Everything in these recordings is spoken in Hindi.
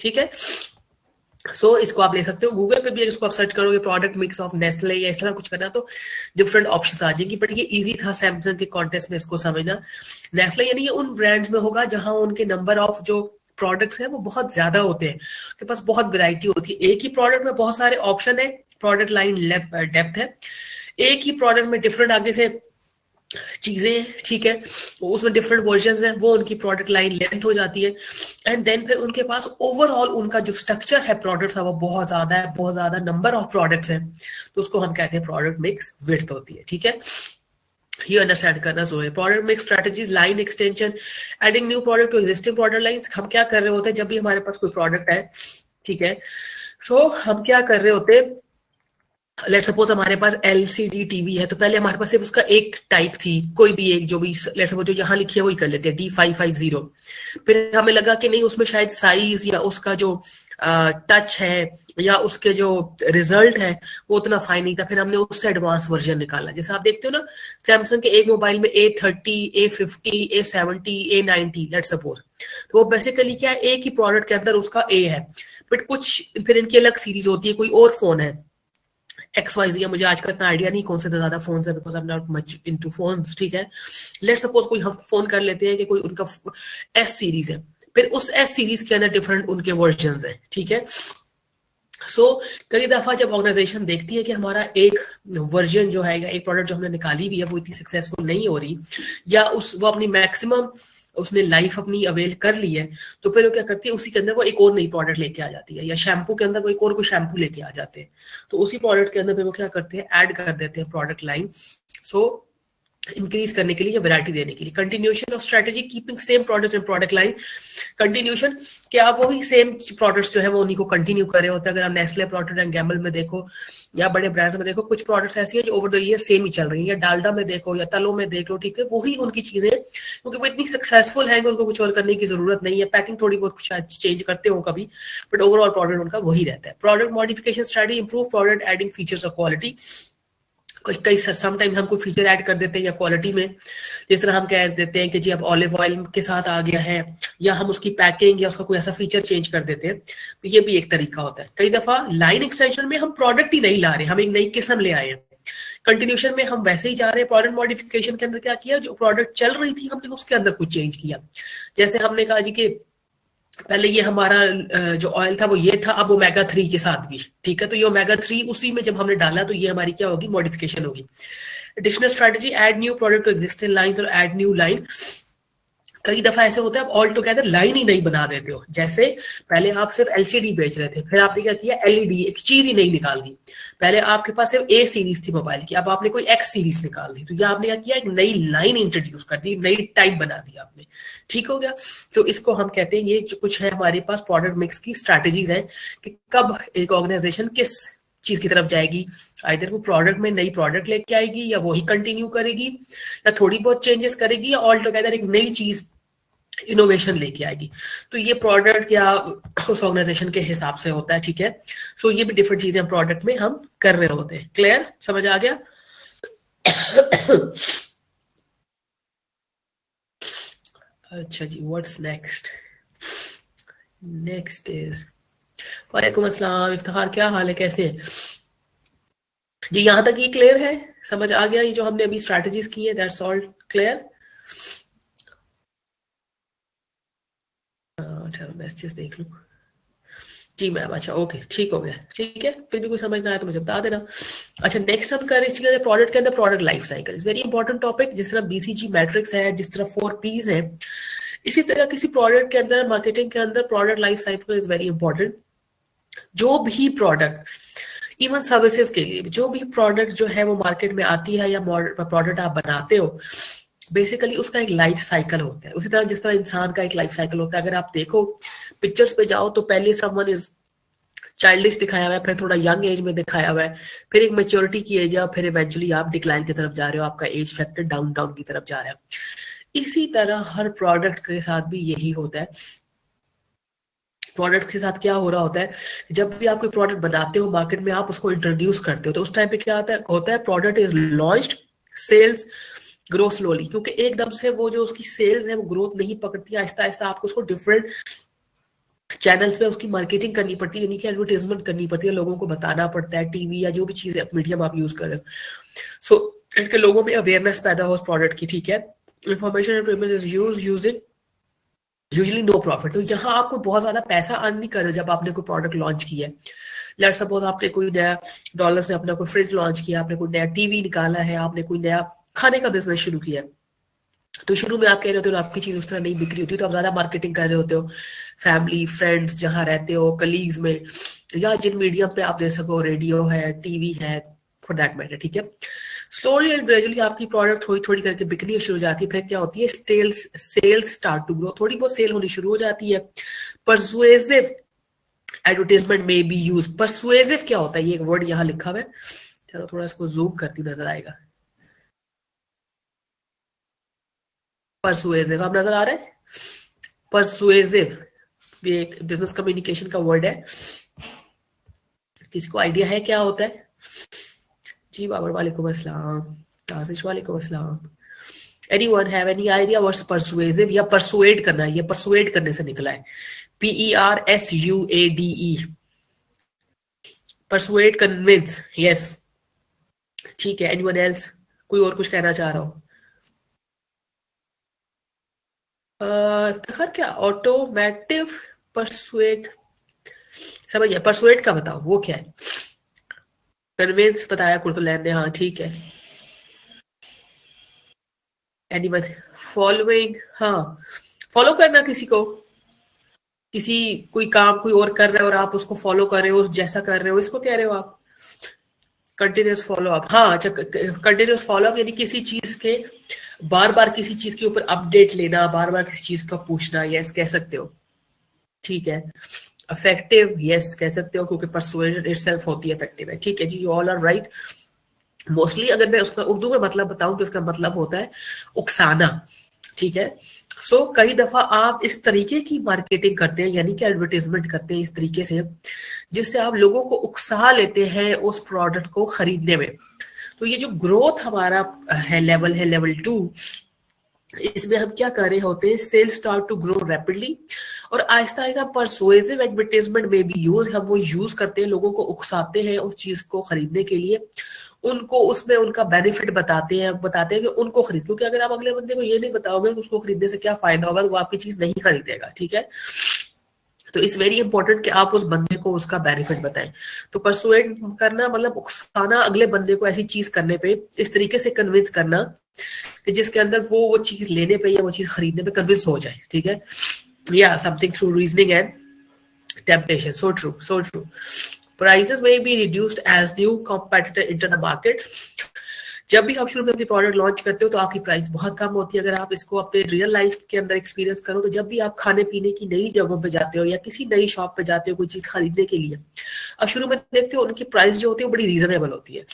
ठीक है? सो so, इसको आप ले सकते हो। गूगल पे भी इसको आप सर्च करोगे प्रोडक्ट मिक्स ऑफ़ नेस्ले या इस तरह कुछ करना तो डिफरेंट ऑप्शन आ जाएँगी। बट ये इजी था सैमसंग के कॉन्टेस्ट में इसको समझना। नेस्ले यानी ये उन ब्रांड्स में होगा जहाँ उनके नंबर ऑफ़ जो प्रोडक्ट्स है वो बहुत ज़्यादा होते हैं। उनके पास बहुत वैरायटी होती है। एक ही प्रोडक्ट में बहुत सारे ऑप्शन है। प्रोडक्ट लाइन डेप्थ है। एक ही प्रोडक्ट में डिफरेंट आगे से चीज़ें ठीक है? उसमें डिफरेंट वर्जन है वो उनकी प्रोडक्ट लाइन लेंथ हो जाती है। एंड देन फिर उनके पास ओवरऑल उनका जो स्ट्रक्चर है प्रोडक्ट्स का वो बहुत ज़्यादा है बहुत ज़्यादा नंबर ऑफ़ प्रोडक्ट्स है। तो उसको हम कहते हैं प्रोडक्ट मिक्स विर्थ होती है ठीक है? ये अंडरस्टैंड करना ज़रूरी है product mix strategies line extension adding new product to existing product line हम क्या कर रहे होते हैं जब भी हमारे पास कोई प्रोडक्ट है ठीक है? सो so, हम क्या कर रहे होते हैं लेट सपोज़ हमारे पास एल सी डी टीवी है तो पहले हमारे पास सिर्फ़ उसका एक टाइप थी, कोई भी एक जो भी लेट सपोज़ जो यहाँ लिखी है वही कर लेते हैं डी फाइव फाइव ज़ीरो फिर हमें लगा कि नहीं, उसमें शायद साइज़ या उसका जो टच है या उसके जो रिज़ल्ट है, वो उतना फाइन नहीं था। फिर हमने उससे एडवांस वर्जन निकाला। जैसे आप देखते हो ना सैमसंग के एक मोबाइल में A thirty A fifty A seventy A ninety let suppose तो वो बेसिकली क्या है, एक ही प्रोडक्ट के अंदर उसका ए है। बट कुछ, फिर इनकी अलग सीरीज़ होती है, कोई और फ़ोन है। एक्स वाई जी मुझे आज का इतना आइडिया नहीं कौन से ज़्यादा फ़ोन है because I am not much into phones ठीक है? लेट सपोज़ कोई हम फ़ोन कर लेते हैं कि कोई उनका एस सीरीज़ है। फिर उस एस सीरीज़ के अंदर डिफरेंट उनके वर्जन है ठीक है? सो so, कई दफ़ा जब ऑर्गेनाइजेशन देखती है कि हमारा एक वर्जन जो है या एक प्रोडक्ट जो हमने निकाली भी है वो इतनी सक्सेसफुल नहीं हो रही या उस वो अपनी मैक्सिमम उसने लाइफ अपनी अवेल कर ली है तो फिर वो क्या करती है, उसी के अंदर वो एक और नई प्रोडक्ट लेके आ जाती है, या शैम्पू के अंदर वो एक और कोई शैम्पू लेके आ जाते हैं। तो उसी प्रोडक्ट के अंदर फिर वो क्या करते हैं ऐड कर देते हैं प्रोडक्ट लाइन सो इंक्रीज करने के लिए या वैरायटी देने के लिए। Continuation of strategy keeping same product and product line continuation कि आप वही सेम प्रोडक्ट्स जो है, वो उन्हीं को कंटिन्यू कर रहे होते हैं। अगर आप नेस्ले प्रोडक्ट एंड गैमल में देखो, या बड़े ब्रांड्स में देखो, कुछ प्रोडक्ट्स ऐसी है जो ओवर द ईयर सेम ही चल रही है। या डालडा में देखो, या तलो में देख लो, ठीक है? वही उनकी चीज़ें, क्योंकि वो इतनी सक्सेसफुल है उनको कुछ और करने की ज़रूरत नहीं है। पैकिंग थोड़ी बहुत कुछ चेंज करते हो कभी बट ओवरऑल प्रोडक्ट उनका वही रहता है। Product modification study improve product adding features of quality कई समटाइम हम कोई फीचर ऐड कर देते हैं या क्वालिटी में, जिस तरह हम कह देते हैं कि जी अब ऑलिव ऑयल के साथ आ गया है, या हम उसकी पैकिंग या उसका कोई ऐसा फीचर चेंज कर देते हैं तो ये भी एक तरीका होता है। कई दफ़ा लाइन एक्सटेंशन में हम प्रोडक्ट ही नहीं ला रहे, हम एक नई किस्म ले आए हैं। कंटिन्यूशन में हम वैसे ही जा रहे हैं प्रोडक्ट मॉडिफिकेशन के अंदर क्या किया, जो प्रोडक्ट चल रही थी हमने उसके अंदर कुछ चेंज किया। जैसे हमने कहा जी कि पहले ये हमारा जो ऑयल था वो ये था, अब ओमेगा थ्री के साथ भी, ठीक है? तो ये ओमेगा थ्री उसी में जब हमने डाला तो ये हमारी क्या होगी? मॉडिफिकेशन होगी। Additional strategy add new product to existing line और एड न्यू लाइन कई दफ़ा ऐसे होता है, आप ऑल टुगेदर लाइन ही नहीं बना देते हो। जैसे पहले आप सिर्फ़ एलसीडी बेच रहे थे, फिर आपने क्या किया? एलईडी एक चीज़ ही नहीं निकाल दी। पहले आपके पास सिर्फ़ ए सीरीज़ थी मोबाइल की, अब आपने कोई एक्स सीरीज़ निकाल दी। तो ये आपने क्या किया? एक नई लाइन इंट्रोड्यूस कर दी, नई टाइप बना दी आपने। ठीक हो गया? तो इसको हम कहते हैं, ये कुछ है हमारे पास प्रोडक्ट मिक्स की स्ट्रैटेजीज है कि कब एक ऑर्गेनाइजेशन किस चीज़ की तरफ़ जाएगी। आइधर वो प्रोडक्ट में नई प्रोडक्ट लेके आएगी या वही कंटिन्यू करेगी या थोड़ी बहुत चेंजेस करेगी या ऑल टुगेदर एक नई चीज़ इनोवेशन लेके आएगी। तो ये प्रोडक्ट या उस ऑर्गेनाइजेशन के हिसाब से होता है, ठीक है? सो so ये भी डिफरेंट चीज़ें प्रोडक्ट में हम कर रहे होते हैं। क्लियर समझ आ गया? अच्छा जी व्हाट्स नेक्स्ट नेक्स्ट इज़ वालेकुम अस्सलाम, इफ्तार, क्या हाल है, कैसे जी, यहाँ तक ये क्लियर है, समझ आ गया ये जो हमने अभी स्ट्रैटेजीज की है दैट्स ऑल क्लियर मैसेजेस देख लू। जी मैम अच्छा ओके ठीक हो गया, ठीक है, फिर भी कोई समझ ना आया तो मुझे बता देना। अच्छा नेक्स्ट हम कर, इसी प्रोडक्ट के अंदर product life cycle very important topic जिस तरह बीसीजी मैट्रिक्स है, जिस तरह फोर पीज है, इसी तरह किसी प्रोडक्ट के अंदर मार्केटिंग के अंदर product life cycle is very important जो भी प्रोडक्ट इवन सर्विसेज़ के लिए जो भी प्रोडक्ट जो है वो मार्केट में आती है या प्रोडक्ट आप बनाते हो बेसिकली उसका एक लाइफ साइकिल होता है। उसी तरह जिस तरह इंसान का एक लाइफ साइकिल होता है। अगर आप देखो पिक्चर्स पे जाओ तो पहले समवन इज़ चाइल्डिश दिखाया हुआ है, फिर थोड़ा यंग एज में दिखाया हुआ है, फिर एक मेच्योरिटी की एज है फिर इवेंचुअली आप डिक्लाइन की तरफ़ जा रहे हो, आपका एज फैक्टर डाउन डाउन की तरफ़ जा रहा है। इसी तरह हर प्रोडक्ट के साथ भी यही होता है। प्रोडक्ट के साथ क्या हो रहा होता है जब भी आप कोई प्रोडक्ट बनाते हो मार्केट में, आप उसको इंट्रोड्यूस करते हो तो उस टाइम पे क्या आता है, होता है product is launch sales grow slowly क्योंकि एकदम से वो जो उसकी सेल्स है, वो ग्रोथ नहीं पकड़ती आहिस्ता आहिस्ता आपको उसको डिफरेंट चैनल्स पे उसकी मार्केटिंग करनी पड़ती है, यानी कि एडवर्टीजमेंट करनी पड़ती है, लोगों को बताना पड़ता है टीवी या जो भी चीज़ मीडियम आप यूज़ कर रहे हो। सो इनके लोगों में अवेयरनेस पैदा हो उस प्रोडक्ट की, ठीक है? Information is use using usually no profit तो यहाँ आपको बहुत ज़्यादा पैसा अर्न नहीं कर रहे जब आपने कोई प्रोडक्ट लॉन्च किया है। लेट सपोज़ आपने कोई नया डॉलर्स ने अपना कोई फ्रिज लॉन्च किया, आपने कोई नया टीवी निकाला है, आपने कोई नया खाने का बिज़नेस शुरू किया। तो शुरू में आप कह रहे होते हो आपकी चीज़ उस तरह नहीं बिक्री होती तो आप ज़्यादा मार्केटिंग कर रहे होते हो। फैमिली फ्रेंड्स जहाँ रहते हो कलीग्स में, या जिन मीडियम पे आप दे सको रेडियो है टीवी है फॉर दैट मैटर ठीक है? स्लोली एंड ग्रेजुअली आपकी प्रोडक्ट थोड़ी थोड़ी करके बिकनी शुरू हो जाती है। फिर क्या होती है? Sales sales start to grow थोड़ी बहुत सेल होनी शुरू हो जाती है। Persuasive advertisement may be use persuasive क्या होता है? ये एक वर्ड यहाँ लिखा हुआ है। चलो थोड़ा इसको जूम करती नज़र आएगा। परसुएसिव आप नज़र आ रहे परसुएसिव ये एक बिज़नेस कम्युनिकेशन का वर्ड है। किसी को आइडिया है क्या होता है? जी बाबर वालेकुम अस्सलाम ताजिश वालेकुम अस्सलाम anyone have any idea what's persuasive या परसुएड करना ये परसुएड करने से निकला है? P E R S U A D E persuade convince yes ठीक है एनीवन एल्स कोई और कुछ कहना चाह रहा हो? इफ्तार क्या ऑटोमेटिव परसुएट समझिए परसुएट का बताओ, वो क्या है? कन्वेंस बताया कुर्तुलैन ने हाँ ठीक है। एनीवन फॉलोइंग हाँ फॉलो करना किसी को। किसी, कोई काम, कोई और कर रहे हो और आप उसको फॉलो कर रहे हो, उस जैसा कर रहे हो, इसको कह रहे हो आप। कंटिन्यूस फॉलो अप हाँ अच्छा कंटिन्यूस फॉलो अप यानी किसी चीज़ के बार बार किसी चीज़ के ऊपर अपडेट लेना बार बार किसी चीज़ का पूछना यस कह सकते हो। ठीक है। इफ़ेक्टिव यस कह सकते हो क्योंकि परसुएजन इटसेल्फ होती है इफ़ेक्टिव है। ठीक है जी you all are right mostly अगर मैं उसका उर्दू में मतलब बताऊँ तो इसका मतलब होता है उकसाना। ठीक है? सो so, कई दफ़ा आप इस तरीके की मार्केटिंग करते हैं यानी कि एडवर्टीजमेंट करते हैं इस तरीके से जिससे आप लोगों को उकसा लेते हैं उस प्रोडक्ट को खरीदने में। तो ये जो ग्रोथ हमारा है लेवल है लेवल टू इसमें हम क्या कर रहे होते हैं sales start to grow rapidly और आहिस्ता आहिस्ता परसुएसिव एडवर्टीजमेंट में भी यूज़ हम वो यूज़ करते हैं, लोगों को उकसाते हैं उस चीज़ को खरीदने के लिए। उनको उसमें उनका बेनिफिट बताते हैं बताते हैं कि उनको खरीद, क्योंकि अगर आप अगले बंदे को ये नहीं बताओगे उसको खरीदने से क्या फ़ायदा होगा तो वो आपकी चीज़ नहीं खरीदेगा, ठीक है? तो इट्स वेरी इंपॉर्टेंट कि आप उस बंदे को उसका बेनिफिट बताएँ। तो परसुएट करना मतलब उकसाना अगले बंदे को ऐसी चीज़ करने पे, इस तरीके से कन्विंस करना कि जिसके अंदर वो वो चीज़ लेने पे या वो चीज़ खरीदने पे कन्विंस हो जाए, ठीक है? या something through reasoning and temptation so true so true prices may be reduced as new competitor enter the market. जब भी आप शुरू में अपनी प्रोडक्ट लॉन्च करते हो तो आपकी प्राइस बहुत कम होती है। अगर आप इसको अपने रियल लाइफ के अंदर एक्सपीरियंस करो तो जब भी आप खाने पीने की नई जगहों पे जाते हो या किसी नई शॉप पे जाते हो कोई चीज़ खरीदने के लिए अब शुरू में देखते हो उनकी प्राइस जो होती है बड़ी रीजनेबल होती है।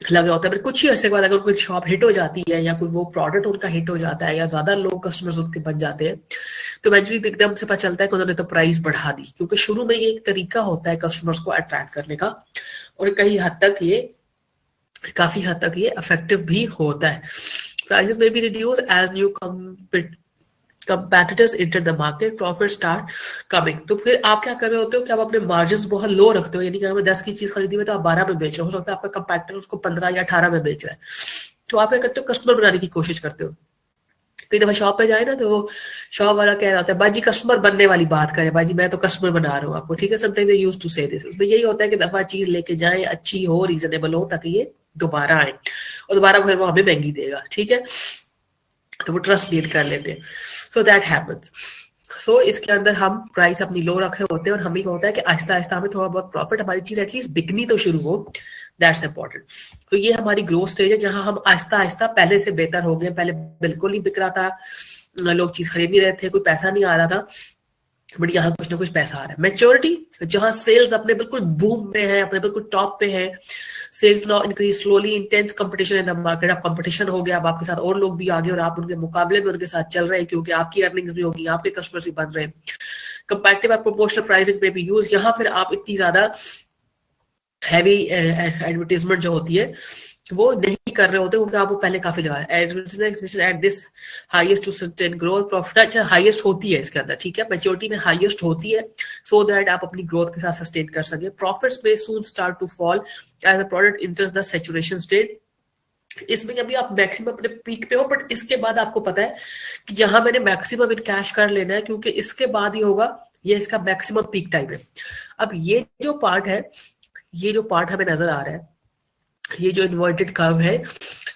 लगे होता है, पर कुछ ही अर्से के बाद अगर कोई शॉप हिट हो जाती है या कोई वो प्रोडक्ट उनका हिट हो जाता है या ज़्यादा लोग कस्टमर्स उनके बन जाते हैं तो इवेंचुअली एकदम से पता चलता है कि उन्होंने तो प्राइस बढ़ा दी। क्योंकि शुरू में ये एक तरीका होता है कस्टमर्स को अट्रैक्ट करने का, और कई हद तक ये, काफ़ी हद तक ये इफ़ेक्टिव भी होता है। Prices may be reduce as new competitors enter the market profit start coming तो फिर आप क्या कर रहे होते हो कि आप अपने मार्जिन बहुत लो रखते हो, यानी कि अगर दस की चीज़ खरीदी हुई तो आप बारह में बेच रहे हो सकता है आपका कंपेटिटर उसको पंद्रह या अठारह में बेच रहा है। तो आप क्या करते हो कस्टमर बनाने की कोशिश करते हो। कई दफ़ा शॉप पे जाए ना तो शॉप वाला कह रहा होता है बाजी कस्टमर बनने वाली बात करे बाजी मैं तो कस्टमर बना रहा हूँ आपको, ठीक है sometime use to say this तो यही होता है कि दफ़ा चीज़ लेके जाए, अच्छी हो रीजनेबल हो, ताकि ये दोबारा आए, और दोबारा फिर वो हमें महँगी देगा, ठीक है? तो वो ट्रस्ट लीड कर लेते हैं। सो दैट हैपन्स सो इसके अंदर हम प्राइस अपनी लो रख रहे होते हैं और हमें क्या होता है कि आहिस्ता आहिस्ता हमें थोड़ा बहुत प्रॉफिट हमारी चीज़ एटलीस्ट बिकनी तो शुरू हो। दैट्स इंपॉर्टेंट तो ये हमारी ग्रोथ स्टेज है जहाँ हम आहिस्ता आहिस्ता पहले से बेहतर हो गए पहले बिल्कुल नहीं बिक रहा था। लोग चीज़ खरीद नहीं रहे थे, कोई पैसा नहीं आ रहा था। बट यहाँ कुछ ना कुछ पैसा आ रहा है। मेच्योरिटी जहाँ सेल्स अपने बिल्कुल बूम पे है, अपने बिल्कुल टॉप पे है sales now increase slowly intense competition in the market अब कंपटीशन हो गया, अब आपके साथ और लोग भी आगे और आप उनके मुकाबले में उनके साथ चल रहे हैं, क्योंकि आपकी अर्निंग्स भी होगी, आपके कस्टमर्स भी बन रहे हैं। कंपेटिव और प्रोपोर्शनल प्राइसिंग पे भी यूज़ यहाँ फिर आप इतनी ज़्यादा हैवी एडवर्टीजमेंट जो होती है वो नहीं कर रहे होते क्योंकि आप वो पहले काफ़ी लगा at this highest to sustain growth profit अच्छा हाईएस्ट होती है इसके अंदर, ठीक है? मेच्योरिटी में हाईएस्ट होती है सो so दैट आप अपनी ग्रोथ के साथ सस्टेन कर सके। प्रॉफिट्स में soon start to fall as a product enters the saturation state इसमें अभी आप मैक्सिमम अपने पीक पे हो बट इसके बाद आपको पता है कि यहाँ मैंने मैक्सिमम इन कैश कर लेना है, क्योंकि इसके बाद ही होगा, ये इसका मैक्सिमम पीक टाइम है। अब ये जो पार्ट है, ये जो पार्ट हमें नज़र आ रहा है ये जो इन्वर्टेड कर्व है,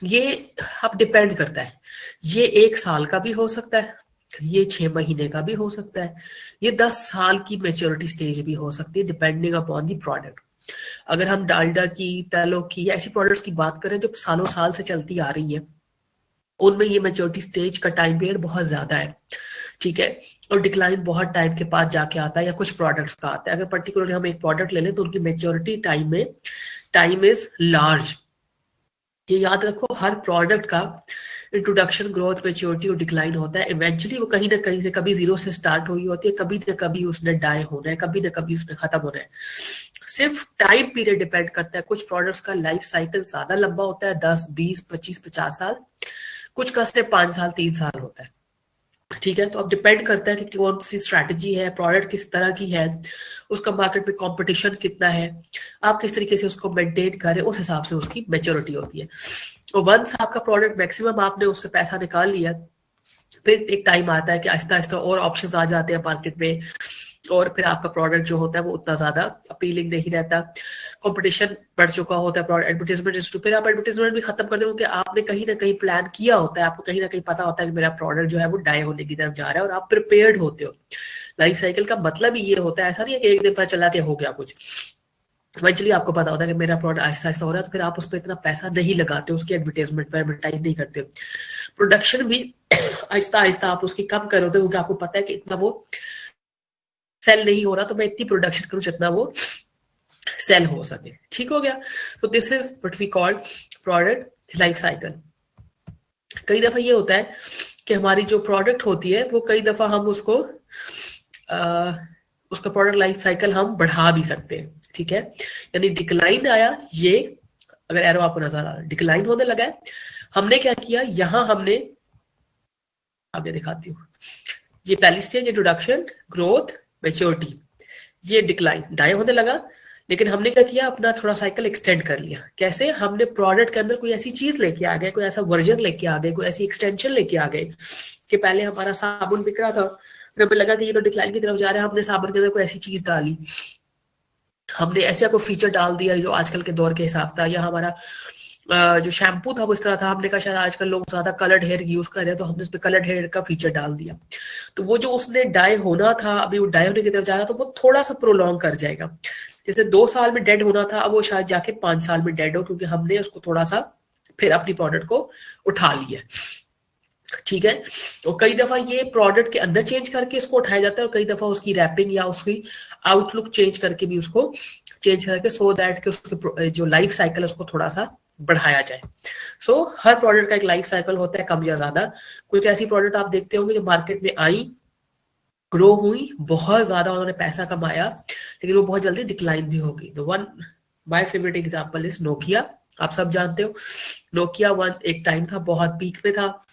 ये अब डिपेंड करता है। ये एक साल का भी हो सकता है, ये छह महीने का भी हो सकता है, ये दस साल की मेच्योरिटी स्टेज भी हो सकती है डिपेंडिंग अपॉन दी प्रोडक्ट अगर हम डालडा की, तैलो की या ऐसी प्रोडक्ट्स की बात करें जो सालों साल से चलती आ रही है, उनमें ये मेच्योरिटी स्टेज का टाइम पीरियड बहुत ज़्यादा है, ठीक है? और डिक्लाइन बहुत टाइम के बाद जाके आता है या कुछ प्रोडक्ट्स का आता है। अगर पर्टिकुलरली हम एक प्रोडक्ट ले लें तो उनकी मेच्योरिटी टाइम में टाइम इज़ लार्ज ये याद रखो, हर प्रोडक्ट का इंट्रोडक्शन ग्रोथ मेच्योरिटी और डिक्लाइन होता है। इवेंचुअली वो कहीं ना कहीं से कभी ज़ीरो से स्टार्ट हुई होती है, कभी ना कभी उसने डाई होना है, कभी ना कभी उसने खत्म होना है। सिर्फ़ टाइम पीरियड डिपेंड करता है। कुछ प्रोडक्ट्स का लाइफ साइकिल ज़्यादा लंबा होता है, दस, बीस, पच्चीस, पचास साल। कुछ का सिर्फ़ पाँच साल, तीन साल होता है। ठीक है? तो अब डिपेंड करता है कि कौन सी स्ट्रैटेजी है प्रोडक्ट किस तरह की है, उसका मार्केट में कंपटीशन कितना है, आप किस तरीके से उसको मेंटेन करें उस हिसाब से उसकी मेच्योरिटी होती है। तो वंस आपका प्रोडक्ट मैक्सिमम आपने उससे पैसा निकाल लिया, फिर एक टाइम आता है कि आहिस्ता आहिस्ता और ऑप्शंस आ जाते हैं मार्केट में, और फिर आपका प्रोडक्ट जो होता है वो उतना ज़्यादा अपीलिंग नहीं रहता। कंपटीशन बढ़ चुका होता है एडवर्टीजमेंट फिर आप एडवर्टीजमेंट भी खत्म कर दो क्योंकि आपने कहीं ना कहीं प्लान किया होता है, आपको कहीं ना कहीं पता होता है कि मेरा प्रोडक्ट जो है वो डाई होने की तरफ़ जा रहा है और आप प्रिपेयर्ड होते हो। लाइफ साइकिल का मतलब ही ये होता है, ऐसा नहीं है कि एक दिन पर चला के हो गया कुछ। इवेंचुअली आपको पता होता है कि मेरा प्रोडक्ट आहिस्ता आहिस्ता हो रहा है तो फिर आप उस पर इतना पैसा नहीं लगाते, उसकी एडवर्टाइजमेंट पर एडवर्टाइज नहीं करते। प्रोडक्शन भी आहिस्ता आहिस्ता आप उसकी कम करोगे क्योंकि आपको पता है कि इतना वो सेल नहीं हो रहा तो मैं इतनी प्रोडक्शन करूँ जितना वो सेल हो सके। ठीक हो गया? तो this is what we call product life cycle कई दफ़ा ये होता है कि हमारी जो प्रोडक्ट होती है वो कई दफ़ा हम उसको आ, उसका प्रोडक्ट लाइफ साइकिल हम बढ़ा भी सकते हैं। ठीक है? यानी डिक्लाइन आया ये अगर एरो आपको नज़र आ रहा है डिक्लाइन होने लगा है। हमने क्या किया? यहाँ हमने आगे दिखाती हूँ। ये पहली स्टेज इंट्रोडक्शन ग्रोथ मेच्योरिटी ये डिक्लाइन डाई होने लगा लेकिन हमने क्या किया? अपना थोड़ा साइकिल एक्सटेंड कर लिया। कैसे? हमने प्रोडक्ट के अंदर कोई ऐसी चीज़ लेके आ गए, कोई ऐसा वर्जन लेके आ गए, कोई ऐसी एक्सटेंशन लेके आ गए कि पहले हमारा साबुन बिक रहा था, फिर हमें लगा कि ये तो डिक्लाइन की तरफ़ जा रहा है, हमने साबुन के अंदर कोई ऐसी चीज़ डाली। हमने ऐसा कोई फीचर डाल दिया जो आजकल के दौर के हिसाब था, या हमारा जो शैम्पू था वो इस तरह था, हमने कहा शायद आजकल लोग ज़्यादा कलर्ड हेयर यूज़ कर रहे हैं तो हमने उसमें कलर्ड हेयर का फीचर डाल दिया। तो वो जो उसने डाई होना था, अभी वो डाई होने की तरफ़ जा रहा तो वो थोड़ा सा प्रोलॉन्ग कर जाएगा। जैसे दो साल में डेड होना था अब वो शायद जाके पाँच साल में डेड हो क्योंकि हमने उसको थोड़ा सा फिर अपनी प्रोडक्ट को उठा लिया ठीक है? और कई दफ़ा ये प्रोडक्ट के अंदर चेंज करके इसको उठाया जाता है और कई दफ़ा उसकी रैपिंग या उसकी आउटलुक चेंज करके भी उसको चेंज करके सो दैट के उसके जो लाइफ साइकिल उसको थोड़ा सा बढ़ाया जाए। सो so, हर प्रोडक्ट का एक लाइफ साइकिल होता है कम या ज़्यादा। कुछ ऐसी प्रोडक्ट आप देखते होंगे जो मार्केट में आई ग्रो हुई, बहुत ज़्यादा उन्होंने पैसा कमाया, लेकिन वो बहुत जल्दी डिक्लाइन भी होगी तो one my favourite example is Nokia आप सब जानते हो नोकिया वन एक टाइम था, बहुत पीक पे था।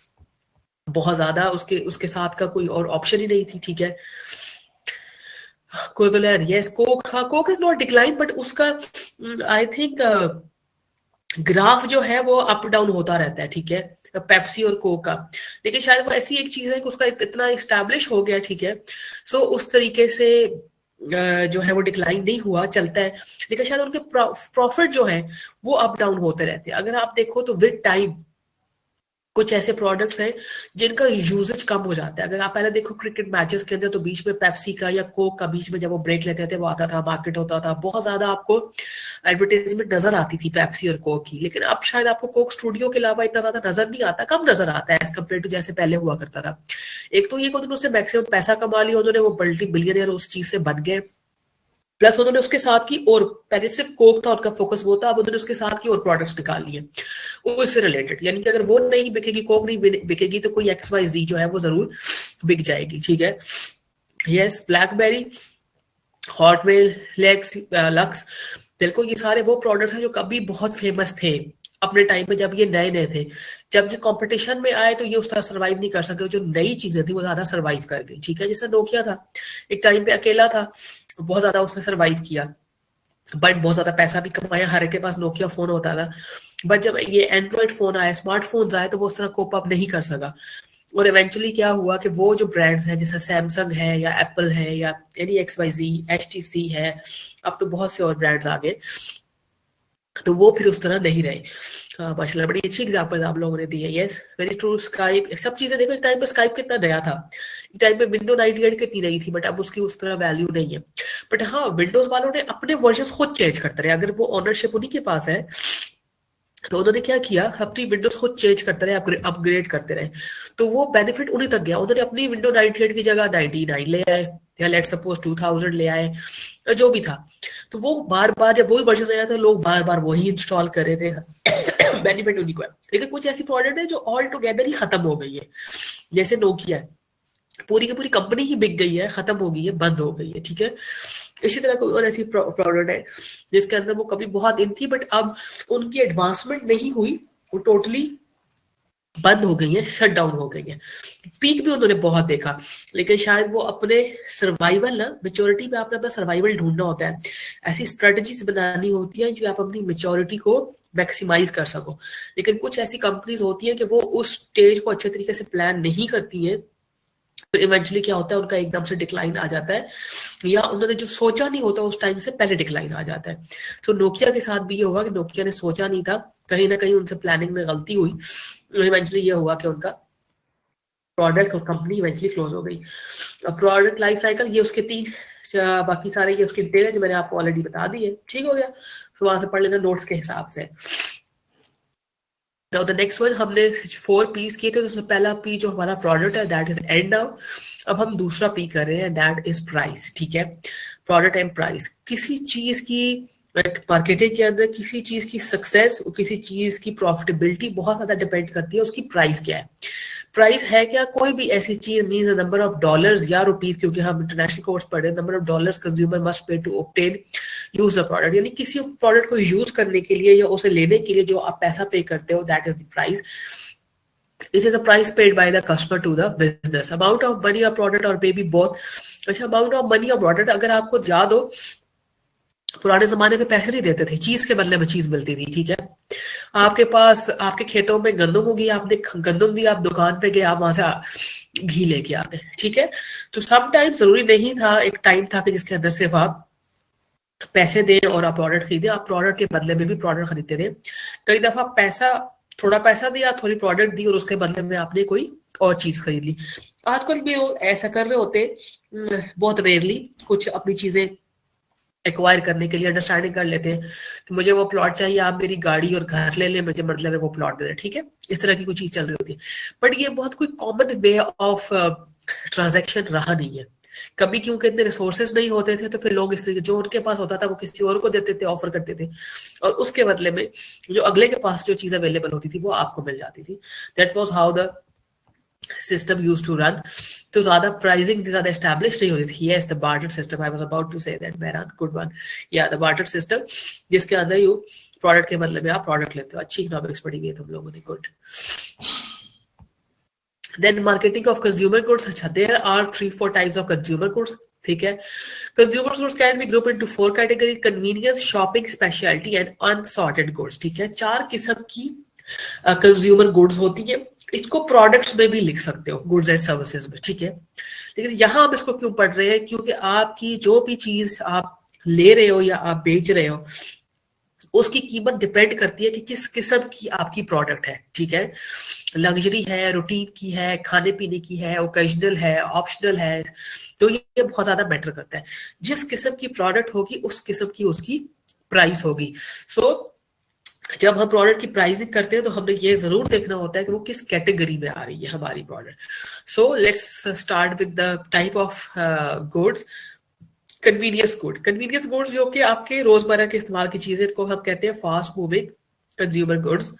बहुत ज़्यादा उसके उसके साथ का कोई और ऑप्शन ही नहीं थी, ठीक है? कोई बोले यस कोक हाँ Coke is not decline but उसका आई थिंक ग्राफ जो है वो अप डाउन होता रहता है, ठीक है? पेप्सी और कोक। का लेकिन शायद वो ऐसी एक चीज़ है कि उसका इतना इस्टेब्लिश हो गया, ठीक है। सो उस तरीके से जो है वो डिक्लाइन नहीं हुआ, चलता है। लेकिन शायद उनके प्रॉफिट जो है, वो अप डाउन होते रहते हैं। अगर आप देखो तो विद टाइम कुछ ऐसे प्रोडक्ट्स हैं जिनका यूजेज कम हो जाता है। अगर आप पहले देखो क्रिकेट मैचेस के अंदर तो बीच में पेप्सी का या कोक का बीच में जब वो ब्रेक लेते थे, वो आता था मार्केट होता था, बहुत ज़्यादा आपको एडवर्टाइजमेंट नज़र आती थी पेप्सी और कोक की। लेकिन अब शायद आपको कोक स्टूडियो के अलावा इतना ज़्यादा नज़र नहीं आता, कम नज़र आता है एज कंपेयर टू जैसे पहले हुआ करता था। एक तो ये उन्होंने मैक्सिमम पैसा कमा लिया, उन्होंने वो मल्टी बिलियनियर उस चीज़ से बन गए। प्लस उन्होंने उसके साथ की और पहले सिर्फ़ कोक था, उनका फोकस वो था, अब उन्होंने उसके साथ की और प्रोडक्ट्स निकाल लिए। वो इससे रिलेटेड यानी कि अगर वो नहीं बिकेगी कोक नहीं बिकेगी तो कोई एक्स वाई जी जो है, वो ज़रूर बिक जाएगी, ठीक है? Yes BlackBerry Hotmail lex Lux देखो ये सारे वो प्रोडक्ट हैं जो कभी बहुत फ़ेमस थे, अपने टाइम पे जब ये नए नए थे। जब ये कंपटीशन में आए तो ये उस तरह सर्वाइव नहीं कर सके, जो नई चीज़ें थी, वो ज़्यादा सर्वाइव कर गई, ठीक है? जैसे नोकिया था, एक टाइम पे अकेला था बहुत ज़्यादा उसने सर्वाइव किया। बट बहुत ज़्यादा पैसा भी कमाया, हर के पास नोकिया फ़ोन होता था। बट जब ये एंड्रॉयड फ़ोन आया स्मार्टफ़ोन आए तो वो उस तरह कोप अप नहीं कर सका। और इवेंचुअली क्या हुआ कि वो जो ब्रांड्स हैं, जैसे सैमसंग है, या एप्पल है, या any X Y G H T C है, अब तो बहुत से और ब्रांड्स आ गए। तो वो फिर उस तरह नहीं रहे। माशाल्लाह, बड़ी अच्छी एग्जांपल आप लोगों ने दी है। यस वेरी ट्रू स्काइप सब चीज़ें देखो, एक टाइम पे स्काइप कितना नया था। एक टाइम पे विंडो 98 कितनी नई थी बट अब उसकी उस तरह वैल्यू नहीं है। बट हाँ विंडोज़ वालों ने अपने वर्जन खुद चेंज करते रहे। अगर वो ऑनरशिप उन्हीं के पास है तो उन्होंने क्या किया? अपनी विंडोज़ खुद चेंज करते रहे अपग्रेड करते रहे। तो वो बेनिफिट उन्हीं तक गया। उन्होंने अपनी विंडो 98 की जगह 99 ले आए। या लेट सपोज़ 2000 ले आए जो भी था। तो वो बार बार जब वही वर्जन आया था, लोग बार बार वही इंस्टॉल कर रहे थे। बेनिफिट उन्हीं को है लेकिन कुछ ऐसी प्रोडक्ट है जो ऑल टुगेदर ही खत्म हो गई है। जैसे नोकिया पूरी की पूरी कंपनी ही बिक गई है, खत्म हो गई है, बंद हो गई है, ठीक है? इसी तरह कोई और ऐसी प्रोडक्ट है, जिसके अंदर वो कभी बहुत इन थी बट अब उनकी एडवांसमेंट नहीं हुई, वो टोटली बंद हो गई है शट डाउन हो गई है। पीक भी उन्होंने बहुत देखा, लेकिन शायद वो अपने सर्वाइवल ना मेच्योरिटी में आपने अपना सर्वाइवल ढूंढना होता है। ऐसी स्ट्रेटजीज बनानी होती है जो आप अपनी मेच्योरिटी को मैक्सिमाइज कर सको। लेकिन कुछ ऐसी कंपनीज़ होती है कि वो उस स्टेज को अच्छे तरीके से प्लान नहीं करती है फिर इवेंचुअली क्या होता है, उनका एकदम से डिक्लाइन आ जाता है। या उन्होंने जो सोचा नहीं होता उस टाइम से पहले डिक्लाइन आ जाता है। तो नोकिया के साथ भी ये हुआ कि नोकिया ने सोचा नहीं था, कहीं ना कहीं उनसे प्लानिंग में गलती हुई। इवेंचुअली ये हुआ कि उनका प्रोडक्ट और कंपनी इवेंचुअली क्लोज हो गई। प्रोडक्ट लाइफ साइकिल ये उसके तीन बाकी सारे ये उसकी डिटेल है जो मैंने आपको ऑलरेडी बता दी है। ठीक हो गया। तो वहाँ से पढ़ लेना नोट्स के हिसाब से। नाउ द नेक्स्ट वन हमने फोर पीस किए थे तो उसमें पहला पी जो हमारा प्रोडक्ट है दैट इज़ एंड नाउ अब हम दूसरा पी कर रहे हैं दैट इज़ प्राइस ठीक है? प्रोडक्ट एंड प्राइस किसी चीज़ की मार्केटिंग के अंदर किसी चीज़ की सक्सेस और किसी चीज़ की प्रॉफिटेबिलिटी बहुत ज़्यादा डिपेंड करती है, उसकी प्राइस क्या है? प्राइस है क्या? कोई भी ऐसी चीज़ मीन नंबर ऑफ़ डॉलर्स या रुपीज़ क्योंकि हम इंटरनेशनल कोर्स पढ़े number of dollars consumer must pay to obtain use the product यानी किसी प्रोडक्ट को यूज़ करने के लिए या उसे लेने के लिए जो आप पैसा पे करते हो that is the price it is a price paid by the customer to the business. Amount of money or product or maybe both. अच्छा अमाउंट ऑफ़ मनी और प्रोडक्ट अगर आपको याद हो पुराने जमाने में पैसे नहीं देते थे, चीज़ के बदले में चीज़ मिलती थी, ठीक है? आपके पास, आपके खेतों में गंदम होगी, आपने गंदम दी, आप दुकान पे गए, आप वहाँ से घी लेके आते ठीक है? तो सम टाइम ज़रूरी नहीं था, एक टाइम था कि जिसके अंदर सिर्फ़ आप पैसे दें और आप प्रोडक्ट खरीदें, आप प्रोडक्ट के बदले में भी प्रोडक्ट खरीदते थे कई दफ़ा पैसा, थोड़ा पैसा दिया, थोड़ी प्रोडक्ट दी और उसके बदले में आपने कोई और चीज़ खरीद ली। आजकल भी ऐसा कर रहे होते बहुत रेयरली कुछ अपनी चीज़ें एक्वायर करने के लिए अंडरस्टैंडिंग कर लेते हैं कि मुझे वो प्लॉट चाहिए, आप मेरी गाड़ी और घर ले लें, मुझे मतलब है वो प्लॉट दे दें, ठीक है? इस तरह की कोई चीज़ चल रही होती है। बट ये बहुत कोई कॉमन वे ऑफ़ ट्रांजेक्शन रहा नहीं है। कभी क्योंकि इतने रिसोर्सेज नहीं होते थे तो फिर लोग इस तरीके, जो उनके पास होता था, वो किसी और को देते थे ऑफ़र करते थे। और उसके बदले में, जो अगले के पास जो चीज़ अवेलेबल होती थी, वो आपको मिल जाती थी। That was how the system used to run तो ज़्यादा प्राइसिंग ज़्यादा एस्टेब्लिश नहीं होती थी. Barter system I was about to Mehran good one या द बार्टर सिस्टम जिसके अंदर यू प्रोडक्ट के बदले में आप प्रोडक्ट लेते हो. अच्छी इकोनॉमिक्स पढ़ी हुई है तुम लोगों ने good then marketing of consumer goods अच्छा there are three four types of consumer goods ठीक है? Consumer goods can be group into four category convenience shopping speciality and unsorted goods ठीक है? चार किस्म की कंज्यूमर uh, गुड्स होती है। इसको प्रोडक्ट्स में भी लिख सकते हो गुड्स एंड सर्विसेज़ में ठीक है? लेकिन यहाँ आप इसको क्यों पढ़ रहे हैं? क्योंकि आपकी जो भी चीज़ आप ले रहे हो या आप बेच रहे हो उसकी कीमत डिपेंड करती है कि किस किस्म की आपकी प्रोडक्ट है ठीक है? लग्जरी है रूटीन की है खाने पीने की है ओकेजनल है ऑप्शनल है तो ये बहुत ज़्यादा मैटर करता है। जिस किस्म की प्रोडक्ट होगी उस किस्म की उसकी प्राइस होगी। सो so, जब हम प्रोडक्ट की प्राइसिंग करते हैं तो हमें ये ज़रूर देखना होता है कि वो किस कैटेगरी में आ रही है हमारी product so let's start with the type of goods convenience good convenience goods जो कि आपके रोज़मर्रा के इस्तेमाल की चीज़ें को हम कहते हैं fast moving consumer goods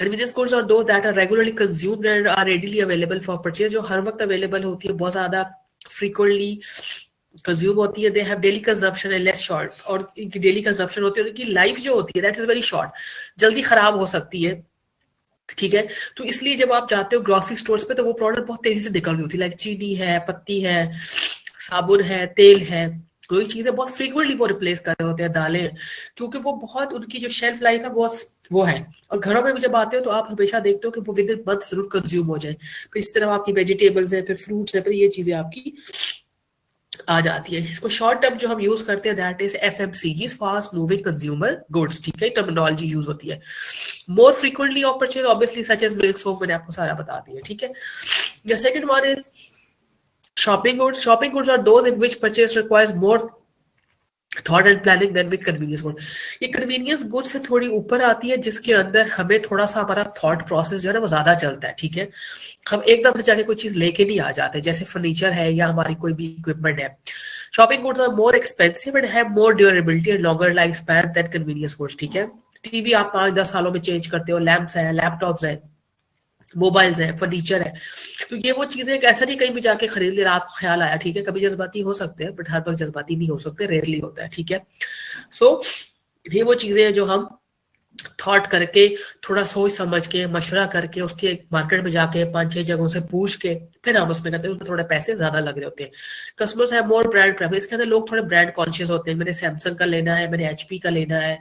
Convenience goods are those that are regularly consumed and are readily available for purchase. जो हर वक्त अवेलेबल होती है, बहुत ज़्यादा फ्रीक्वेंटली कंज्यूम होती है दे हैव डेली कंजप्शन है लेस शॉर्ट और इनकी डेली कंजप्शन होती है उनकी लाइफ जो होती है दैट इज़ वेरी शॉर्ट जल्दी खराब हो सकती है, ठीक है? तो इसलिए जब आप जाते हो ग्रोसरी स्टोर्स पे तो वो प्रोडक्ट बहुत तेज़ी से निकल रही होती है लाइक चीनी है, पत्ती है, साबुन है, तेल है कोई चीज़ें बहुत फ्रीक्वेंटली वो रिप्लेस कर रहे होते हैं, दालें, क्योंकि वो बहुत उनकी जो शेल्फ लाइफ है बहुत वो है। और घरों में भी जब आते हो तो आप हमेशा देखते हो कि वो विद इन मंथ ज़रूर कंज्यूम हो जाए। फिर इस तरह आपकी वेजिटेबल्स है, फिर फ्रूट्स है, फिर ये चीज़ें आपकी आ जाती है। इसको शॉर्ट टर्म जो हम यूज़ करते हैं that is F M C G fast moving consumer goods ठीक है? टर्मिनोलॉजी यूज़ होती है। More frequently of purchase obviously such as milk soap मैंने आपको सारा बता दिया, ठीक है? The second one is shopping goods shopping goods are those in which purchase requires more thought and planning than with convenience good ये कन्वीनियंस गुड से थोड़ी ऊपर आती है, जिसके अंदर हमें थोड़ा सा हमारा थॉट प्रोसेस जो है ना, वो ज़्यादा चलता है, ठीक है? हम एकदम से जाके कोई चीज़ लेके नहीं आ जाते, जैसे फर्नीचर है या हमारी कोई भी इक्विपमेंट है। Shopping goods are more expensive and have more durability and longer life span than convenience goods ठीक है? टीवी आप पाँच दस सालों में चेंज करते हो लैंप्स है लैपटॉप्स है। मोबाइल्स है फर्नीचर है। तो ये वो चीज़ें ऐसा नहीं कहीं भी जाके खरीद ले रात को ख्याल आया ठीक है? कभी जज्बाती हो सकते हैं बट हर वक्त जज्बाती नहीं हो सकते रेयरली होता है ठीक है? सो so, ये वो चीज़ें हैं जो हम थॉट करके थोड़ा सोच समझ के मशवरा करके उसके मार्केट में जाके पाँच छह जगहों से पूछ के फिर हम उसमें करते हैं उसमें थोड़े पैसे ज़्यादा लग रहे होते हैं। कस्टमर्स है मोर ब्रांड प्रेफर इसके अंदर लोग थोड़े ब्रांड कॉन्शियस होते हैं। मैंने सैमसंग का लेना है मैंने एचपी का लेना है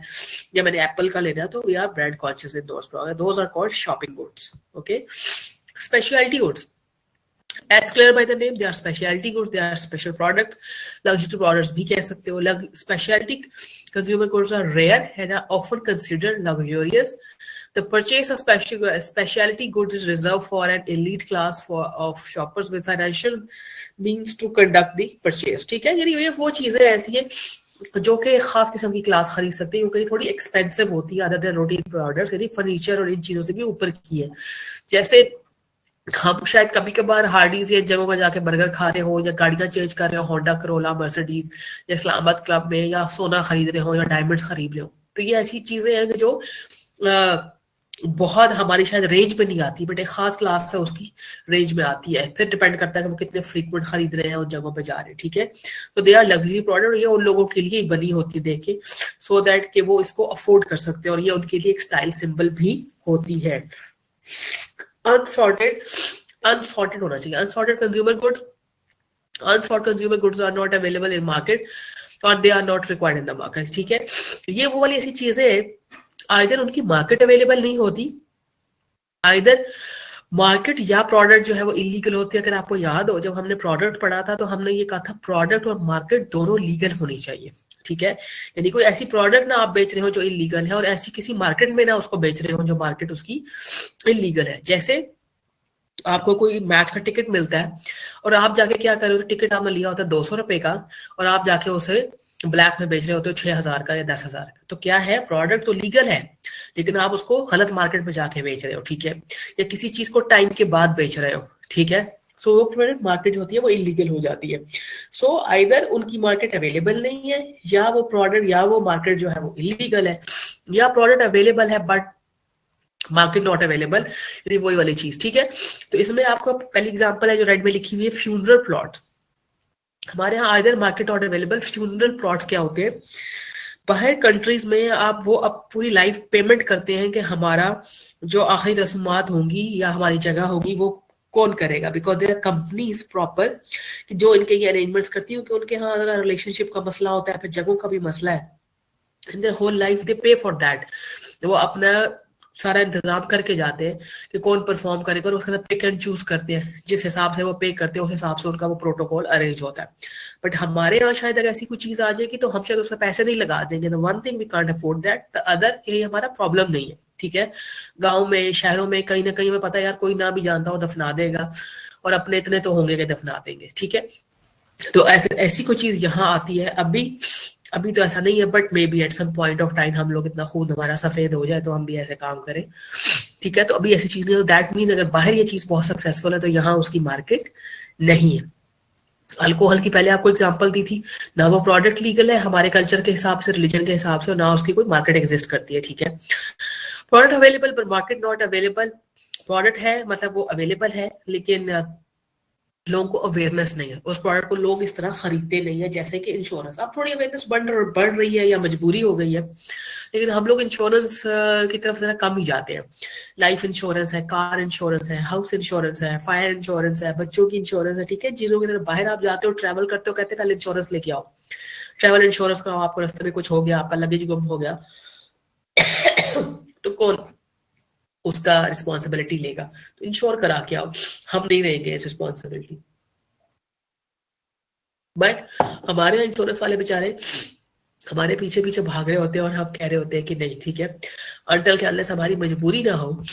या मैंने एप्पल का लेना है तो we are brand conscious in दोस्त those are called shopping goods okay speciality goods As clear by the name, they are specialty goods, they are special products. Luxury products भी कह सकते हो. Specialty consumer goods are rare and are often considered luxurious. The purchase of special, specialty goods is reserved for an elite class for of shoppers with financial means to conduct the purchase. ठीक है यानी ये वो चीज़ें ऐसी है जो कि खास किस्म की क्लास खरीद सकते हैं क्योंकि थोड़ी एक्सपेंसिव होती है अदर देन रूटीन प्रोडक्ट्स यानी फर्नीचर और इन चीज़ों से भी ऊपर की है जैसे हम शायद कभी कभार हार्डीज या जगहों पर जाके बर्गर खा रहे हो या गाड़ियाँ चेंज कर रहे हो होंडा करोला मर्सिडीज या इस्लामाबाद क्लब में या सोना खरीद रहे हो या डायमंड्स खरीद रहे हो। तो ये ऐसी चीज़ें हैं जो बहुत हमारी शायद रेंज में नहीं आती बट एक खास क्लास है उसकी रेंज में आती है। फिर डिपेंड करता है कि वो कितने फ्रीक्वेंट खरीद रहे हैं उन जगहों पे जा रहे हैं, ठीक है? तो दे आर लग्जरी प्रोडक्ट ये उन लोगों के लिए ही बनी होती है देखे सो so दैट कि वो इसको अफोर्ड कर सकते हैं और ये उनके लिए एक स्टाइल सिंबल भी होती है। अनसॉर्टेड अनसॉर्टेड होना चाहिए। Unsorted consumer goods unsort consumer goods are not available in market और they are not required in the market ठीक है? ये वो वाली ऐसी चीज़ें आइदर उनकी मार्केट अवेलेबल नहीं होती आइदर मार्केट या प्रोडक्ट जो है वो इलीगल होती है। अगर आपको याद हो, जब हमने प्रोडक्ट पढ़ा था तो हमने ये कहा था प्रोडक्ट और मार्केट दोनों लीगल होनी चाहिए। ठीक है? यानी कोई ऐसी प्रोडक्ट ना आप बेच रहे हो जो इलीगल है और ऐसी किसी मार्केट में ना उसको बेच रहे हो जो मार्केट उसकी इलीगल है। जैसे आपको कोई मैच का टिकट मिलता है और आप जाके क्या कर रहे हो? टिकट आपने लिया होता है दो सौ रुपए का और आप जाके उसे ब्लैक में बेच रहे होते हो छह हज़ार का या दस हज़ार का। तो क्या है? प्रोडक्ट तो लीगल है, लेकिन आप उसको गलत मार्केट में जाके बेच रहे हो, ठीक है? या किसी चीज़ को टाइम के बाद बेच रहे हो, ठीक है? सो वो प्रोडक्ट मार्केट जो होती है वो इलीगल हो जाती है। सो so, आइदर उनकी मार्केट अवेलेबल नहीं है या वो प्रोडक्ट या वो मार्केट जो है वो इलीगल है या प्रोडक्ट अवेलेबल है बट मार्केट नॉट अवेलेबल वही वाली चीज़ ठीक है? तो इसमें आपको पहली एग्जांपल है जो रेड में लिखी हुई है फ्यूनरल प्लॉट हमारे यहाँ either market not available funeral plots क्या होते हैं? बाहर कंट्रीज़ में आप वो अब पूरी लाइफ पेमेंट करते हैं कि हमारा जो आखिरी रस्मात होंगी या हमारी जगह होगी वो कौन करेगा? Because there are companies proper कि जो इनके ये अरेंजमेंट्स करती हूँ कि उनके यहाँ अगर रिलेशनशिप का मसला होता है, फिर जगहों का भी मसला है। इन देर होल लाइफ दे पे फॉर दैट वो अपना सारा इंतज़ाम करके जाते हैं कि कौन परफॉर्म करेगा और उसके साथ पिक एंड चूज़ करते हैं। जिस हिसाब से वो पे करते हैं, उस हिसाब से उनका वो प्रोटोकॉल अरेंज होता है। बट हमारे यहाँ शायद अगर ऐसी कोई चीज़ आ जाएगी तो हम शायद उसमें पैसे नहीं लगा देंगे। One thing we can't afford that the other यही हमारा प्रॉब्लम नहीं है। ठीक है? गाँव में, शहरों में कहीं ना कहीं में पता है यार, कोई ना भी जानता हो दफना देगा और अपने इतने तो होंगे कि दफना देंगे, ठीक है? तो ऐसी कोई चीज़ यहाँ आती है। अभी अभी तो ऐसा नहीं है but maybe at some point of time हम लोग इतना खून हमारा सफ़ेद हो जाए तो हम भी ऐसे काम करें, ठीक है? तो अभी ऐसी चीज़ नहीं है। दैट मीन्स अगर बाहर ये चीज़ बहुत सक्सेसफुल है तो यहाँ उसकी मार्केट नहीं है। अल्कोहल की पहले आपको एग्जांपल दी थी, ना वो प्रोडक्ट लीगल है, हमारे कल्चर के हिसाब से रिलीजन के हिसाब से ना उसकी कोई मार्केट एग्जिस्ट करती है, ठीक है? प्रोडक्ट अवेलेबल पर मार्केट नॉट अवेलेबल प्रोडक्ट है मतलब वो अवेलेबल है, लेकिन लोगों को अवेयरनेस नहीं है। उस प्रोडक्ट को लोग इस तरह खरीदते नहीं है, जैसे कि इंश्योरेंस अब थोड़ी अवेयरनेस बढ़ बढ़ रही है या मजबूरी हो गई है, लेकिन हम लोग इंश्योरेंस की तरफ़ जरा कम ही जाते हैं। लाइफ इंश्योरेंस है कार इंश्योरेंस है हाउस इंश्योरेंस है फायर इंश्योरेंस है, बच्चों की इंश्योरेंस है, ठीक है? चीज़ों की तरफ़ बाहर आप जाते हो ट्रैवल करते हो, कहते हैं, पहले इंश्योरेंस लेके आओ। ट्रैवल इंश्योरेंस कराओ आपको रास्ते में कुछ हो गया, आपका लगेज गुम हो गया। कौन उसका रिस्पॉन्सिबिलिटी लेगा? तो इंश्योर करा के आओ हम नहीं रहेंगे इस रिस्पॉन्सिबिलिटी बट हमारे इंश्योरेंस वाले बेचारे हमारे पीछे पीछे भाग रहे होते हैं और हम कह रहे होते हैं कि नहीं, ठीक है? अंटल के अनलेस हमारी मजबूरी ना हो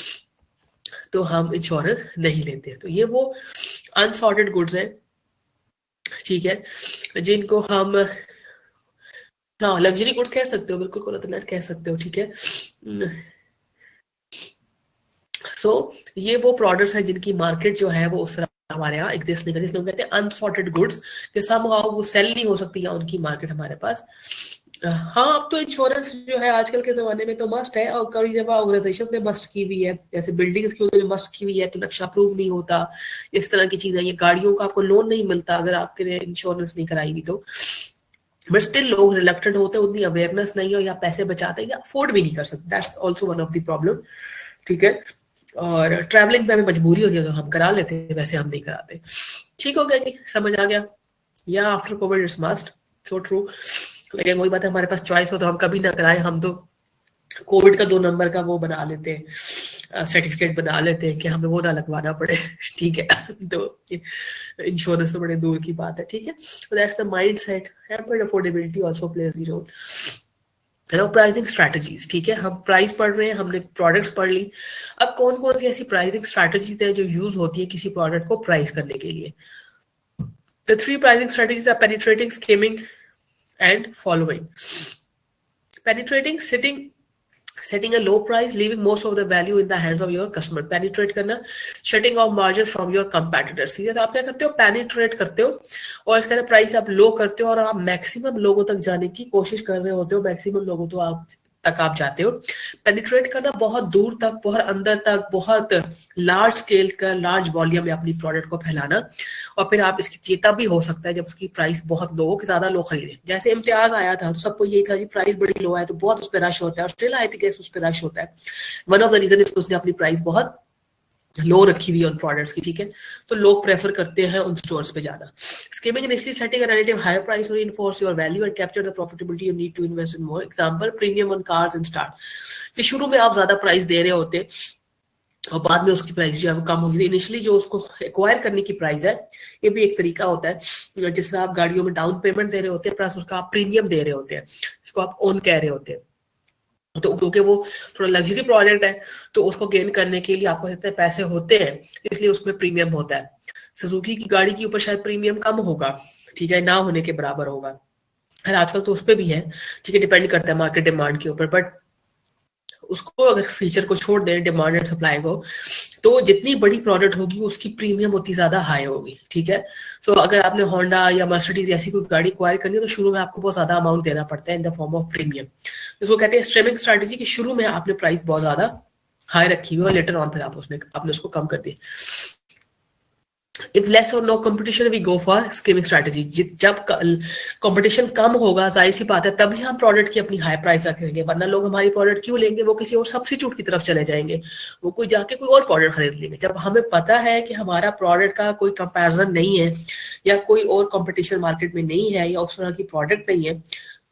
तो हम इंश्योरेंस नहीं लेते तो ये वो अनसॉर्टेड गुड्स है, ठीक है? जिनको हम हाँ लग्जरी गुड्स कह सकते हो, बिल्कुल कह सकते हो, ठीक है? सो so, ये वो प्रोडक्ट्स हैं जिनकी मार्केट जो है वो उस तरह हमारे यहाँ एग्जिस्ट नहीं करती। इसलिए कहते हैं अनसॉर्टेड गुड्स कि सम वो सेल नहीं हो सकती या उनकी मार्केट हमारे पास। हाँ अब तो इंश्योरेंस जो है आजकल के जमाने में तो मस्ट है। और कई जगह ऑर्गेनाइजेशन ने मस्ट की हुई है जैसे बिल्डिंग्स की उन्होंने मस्ट की हुई है तो नक्शा अप्रूव नहीं होता। इस तरह की चीज़ें ये गाड़ियों का आपको लोन नहीं मिलता अगर आपके लिए इंश्योरेंस नहीं कराई हुई तो। बट स्टिल लोग रिलेक्टेड होते हैं उतनी अवेयरनेस नहीं हो या पैसे बचाते हैं या अफोर्ड भी नहीं कर सकते। That's also one of the problem ठीक है? और ट्रैवलिंग पे हमें मजबूरी होती है तो हम करा लेते हैं, वैसे हम नहीं कराते। ठीक हो गया जी, समझ आ गया। या after covid it's must so true लेकिन वही बात है, हमारे पास चॉइस हो तो हम कभी ना कराए, हम तो कोविड का दो नंबर का वो बना लेते हैं सर्टिफिकेट बना लेते हैं कि हमें वो ना लगवाना पड़े। ठीक है तो इंश्योरेंस तो बड़े दूर की बात है, ठीक है। Mind set affordability also plays the role hello pricing strategies ठीक है? हम प्राइस पढ़ रहे हैं, हमने प्रोडक्ट पढ़ ली। अब कौन कौन सी ऐसी प्राइसिंग स्ट्रैटेजीज है जो यूज़ होती है किसी प्रोडक्ट को प्राइस करने के लिए? The three pricing strategies are penetrating skimming and following penetrating setting setting a low price leaving most of the value in the hands of your customer penetrate करना shutting off margin from your competitors है तो आप क्या करते हो penetrate करते हो और इसके प्राइस आप लो करते हो और आप मैक्सिमम लोगों तक जाने की कोशिश कर रहे होते हो मैक्सिमम लोगों तो आप तक आप जाते हो। पेनिट्रेट करना बहुत दूर तक, बहुत अंदर तक, बहुत लार्ज स्केल का लार्ज वॉल्यूम में अपनी प्रोडक्ट को फैलाना। और फिर आप इसकी चेता भी हो सकता है जब उसकी प्राइस बहुत लो हो कि ज़्यादा लोग खरीदे। जैसे इम्तियाज़ आया था तो सबको यही था कि प्राइस बड़ी लो है तो बहुत उस पर रश होता है। और स्टिल आई थिंक उस पर रश होता है। वन ऑफ़ द रीजन इसको उसने अपनी प्राइस बहुत लो रखी हुई है उन प्रोडक्ट्स की, ठीक है? तो लोग प्रेफर करते हैं उन स्टोर्स पे जाना initially setting a relative higher price will reinforce your value and capture the profitability you need to invest in more. Example, premium on cars and start. कि शुरू में आप ज़्यादा प्राइस दे रहे होते और बाद में उसकी प्राइस जो है वो कम होगी। इनिशियली जो उसको एक्वायर करने की प्राइस है, ये भी एक तरीका होता है। जिससे आप गाड़ियों में डाउन पेमेंट दे रहे होते हैं प्लस उसका आप प्रीमियम दे रहे होते हैं। इसको आप ओन कह रहे होते हैं। तो क्योंकि वो थोड़ा लग्जरी प्रोडक्ट है तो उसको गेन करने के लिए आपको इतने पैसे होते हैं, इसलिए उसमें प्रीमियम होता है। सुजुकी की गाड़ी के ऊपर शायद प्रीमियम कम होगा, ठीक है, ना होने के बराबर होगा। खैर, आजकल तो उस पर भी है, ठीक है डिपेंड करता है मार्केट डिमांड के ऊपर बट उसको अगर फीचर को छोड़ दें डिमांड एंड सप्लाई को तो जितनी बड़ी प्रोडक्ट होगी उसकी प्रीमियम उतनी ज़्यादा हाई होगी ठीक है? सो so, अगर आपने होंडा या मर्सिडीज ऐसी कोई गाड़ी क्वायर करनी है तो शुरू में आपको बहुत ज़्यादा अमाउंट देना पड़ता है in the form of premium इसको कहते हैं स्ट्रीमिंग स्ट्रेटेजी की शुरू में आपने प्राइस बहुत ज़्यादा हाई रखी हुई और लेटर ऑन फिर आप उसने आपने उसको कम कर दी इफ़ लेस और no competition we go for skimming strategy जब कंपटीशन कम होगा, ज़ाहिर सी बात है, तभी हम प्रोडक्ट की अपनी हाई प्राइस रखेंगे, वरना लोग हमारी प्रोडक्ट क्यों लेंगे? वो किसी और सब्सिट्यूट की तरफ़ चले जाएँगे। वो कोई जाके कोई और प्रोडक्ट खरीद लेंगे। जब हमें पता है कि हमारा प्रोडक्ट का कोई कंपेरिजन नहीं है, या कोई और कॉम्पिटिशन मार्केट में नहीं है, या उस तरह की प्रोडक्ट नहीं है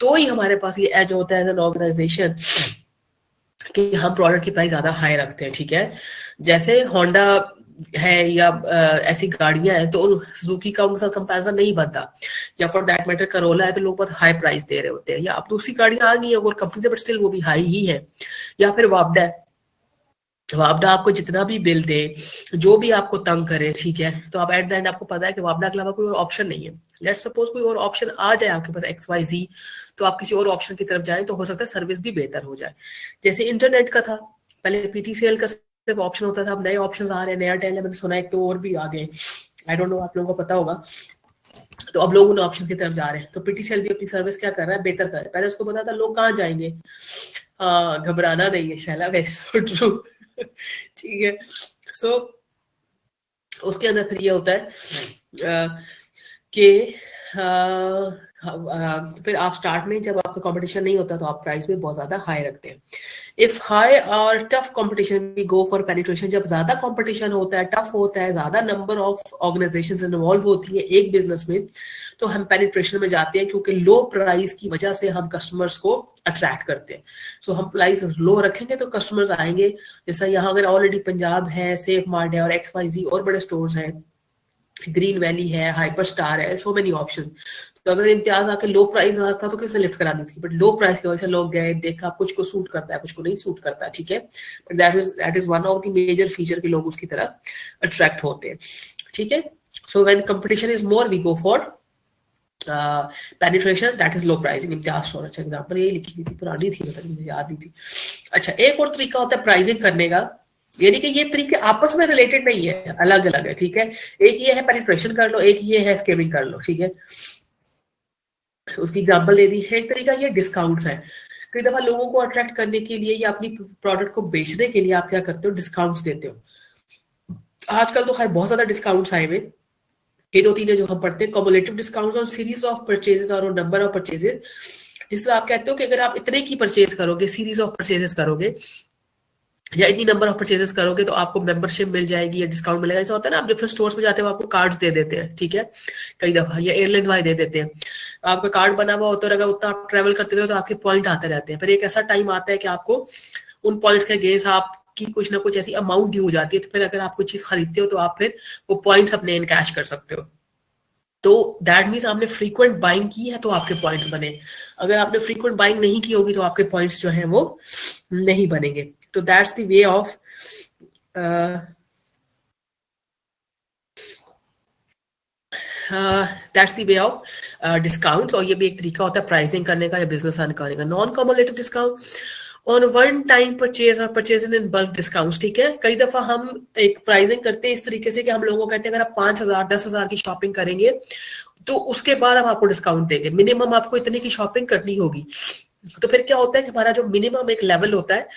तो ही हमारे पास ये एज होता है एज एन ऑर्गेनाइजेशन कि हम प्रोडक्ट की प्राइस ज़्यादा हाई रखते हैं, ठीक है? जैसे होंडा है या ऐसी गाड़ियाँ हैं तो उन सुजुकी का उनके साथ कंपैरिजन नहीं बनता। या फॉर दैट मैटर करोला है तो लोग बहुत हाई प्राइस दे रहे होते हैं। या अब दूसरी गाड़ियाँ आ गई है और कंपनी बट स्टिल वो भी हाई ही है। या फिर वापडा वापडा आपको जितना भी बिल दे, जो भी आपको तंग करे, ठीक है? तो आप एट द एंड आपको पता है कि वापडा के अलावा कोई और ऑप्शन नहीं है। लेट सपोज़ कोई और ऑप्शन आ जाए आपके पास एक्स वाई जी तो आप किसी और ऑप्शन की तरफ़ जाए तो हो सकता है सर्विस भी बेहतर हो जाए। जैसे इंटरनेट का था, पहले पीटीसीएल का सिर्फ़ ऑप्शन होता था अब नए ऑप्शन आ रहे हैं नया टेल है मैंने सुना एक तो और भी आ गए। आई डोंट नो आप लोगों को पता होगा। तो अब लोग उन ऑप्शन की तरफ़ जा रहे हैं। तो पीटीसीएल भी अपनी सर्विस क्या कर रहा है? बेहतर कर रहा है। पहले उसको पता था लोग कहाँ जाएँगे? घबराना नहीं है शैला वेस्ट ट्रू ठीक है। सो उसके अंदर फिर ये होता है कि तो फिर आप स्टार्ट में जब आपका कंपटीशन नहीं होता तो आप प्राइस में बहुत ज़्यादा हाई रखते हैं। इफ़ हाई और tough competition we go for penetration जब ज़्यादा कंपटीशन होता है टफ होता है ज़्यादा नंबर ऑफ़ ऑर्गेनाइजेशन इन्वॉल्व होती है एक बिज़नेस में तो हम पेनिट्रेशन में जाते हैं क्योंकि लो प्राइस की वजह से हम कस्टमर्स को अट्रैक्ट करते हैं। सो so, हम प्राइस लो रखेंगे तो कस्टमर्स आएँगे। जैसा यहाँ अगर ऑलरेडी पंजाब है सेफ़ मार्ट है और एक्स वाई जी और बड़े स्टोर्स हैं ग्रीन वैली है हाइपर स्टार है सो मेनी ऑप्शन तो अगर इम्तियाज़ आके लो प्राइस था तो किसने लिफ्ट करानी थी? बट लो प्राइस की वजह से लोग गए, देखा, कुछ को सूट करता है, कुछ को नहीं सूट करता है ठीक है? But that is that is one of the major feature के लोग उसकी तरह अट्रैक्ट होते हैं, ठीक है? So when competition is more we go for penetration that is low pricing Imtiaz store अच्छा एग्ज़ाम्पल यही लिखी हुई थी, पुरानी थी मतलब मुझे याद नहीं थी। अच्छा एक और तरीका होता है प्राइजिंग करने का, यानी कि ये तरीके आपस में रिलेटेड नहीं है अलग अलग है, ठीक है? एक ये है पेनिट्रेशन कर लो, एक ये है स्केमिंग कर लो, ठीक है? उसकी एग्ज़ाम्पल दे दी है। एक तरीका ये डिस्काउंट्स है। कई दफ़ा लोगों को अट्रैक्ट करने के लिए या अपनी प्रोडक्ट को बेचने के लिए आप क्या करते हो? डिस्काउंट्स देते हो। आजकल तो खैर बहुत ज़्यादा डिस्काउंट्स आए हुए। ये दो तीन जो हम पढ़ते हैं। कॉमुलेटिव डिस्काउंट और सीरीज़ ऑफ़ परचेजेस और नंबर ऑफ़ परचेजेस जिस तरह आप कहते हो कि अगर आप इतने की परचेज करोगे सीरीज़ ऑफ़ परचेजेस करोगे या इतनी नंबर ऑफ़ परचेजेस करोगे तो आपको मेंबरशिप मिल जाएगी या डिस्काउंट मिलेगा। ऐसा होता है ना, आप डिफरेंट स्टोर्स में जाते हो आपको कार्ड्स दे देते हैं, ठीक है? कई दफ़ा, या एयरलाइन वाले दे देते हैं। आपका कार्ड बना हुआ होता है अगर उतना आप ट्रेवल करते हो तो आपके पॉइंट आते रहते हैं। फिर एक ऐसा टाइम आता है कि आपको उन पॉइंट्स के गेस आपकी कुछ ना कुछ ऐसी अमाउंट ड्यू हो जाती है तो फिर अगर आप कोई चीज़ खरीदते हो तो आप फिर वो पॉइंट्स अपने इन कैश कर सकते हो। तो दैट मीन्स आपने फ्रीक्वेंट बाइंग की है तो आपके पॉइंट्स बने। अगर आपने फ्रीक्वेंट बाइंग नहीं की होगी तो आपके पॉइंट्स जो है वो नहीं बनेंगे। तो that's the way of that's the way of discount और ये भी एक तरीका होता है प्राइसिंग करने का या बिज़नेस अर्न करने का। Non cumulative discount on one time purchase और परचेज इन बल्क डिस्काउंट ठीक है? कई दफ़ा हम एक प्राइसिंग करते हैं इस तरीके से कि हम लोगों को कहते हैं, अगर आप पाँच हज़ार, दस हज़ार की शॉपिंग करेंगे तो उसके बाद हम आपको डिस्काउंट देंगे। मिनिमम आपको इतने की शॉपिंग करनी होगी। तो फिर क्या होता है कि हमारा जो मिनिमम एक लेवल होता है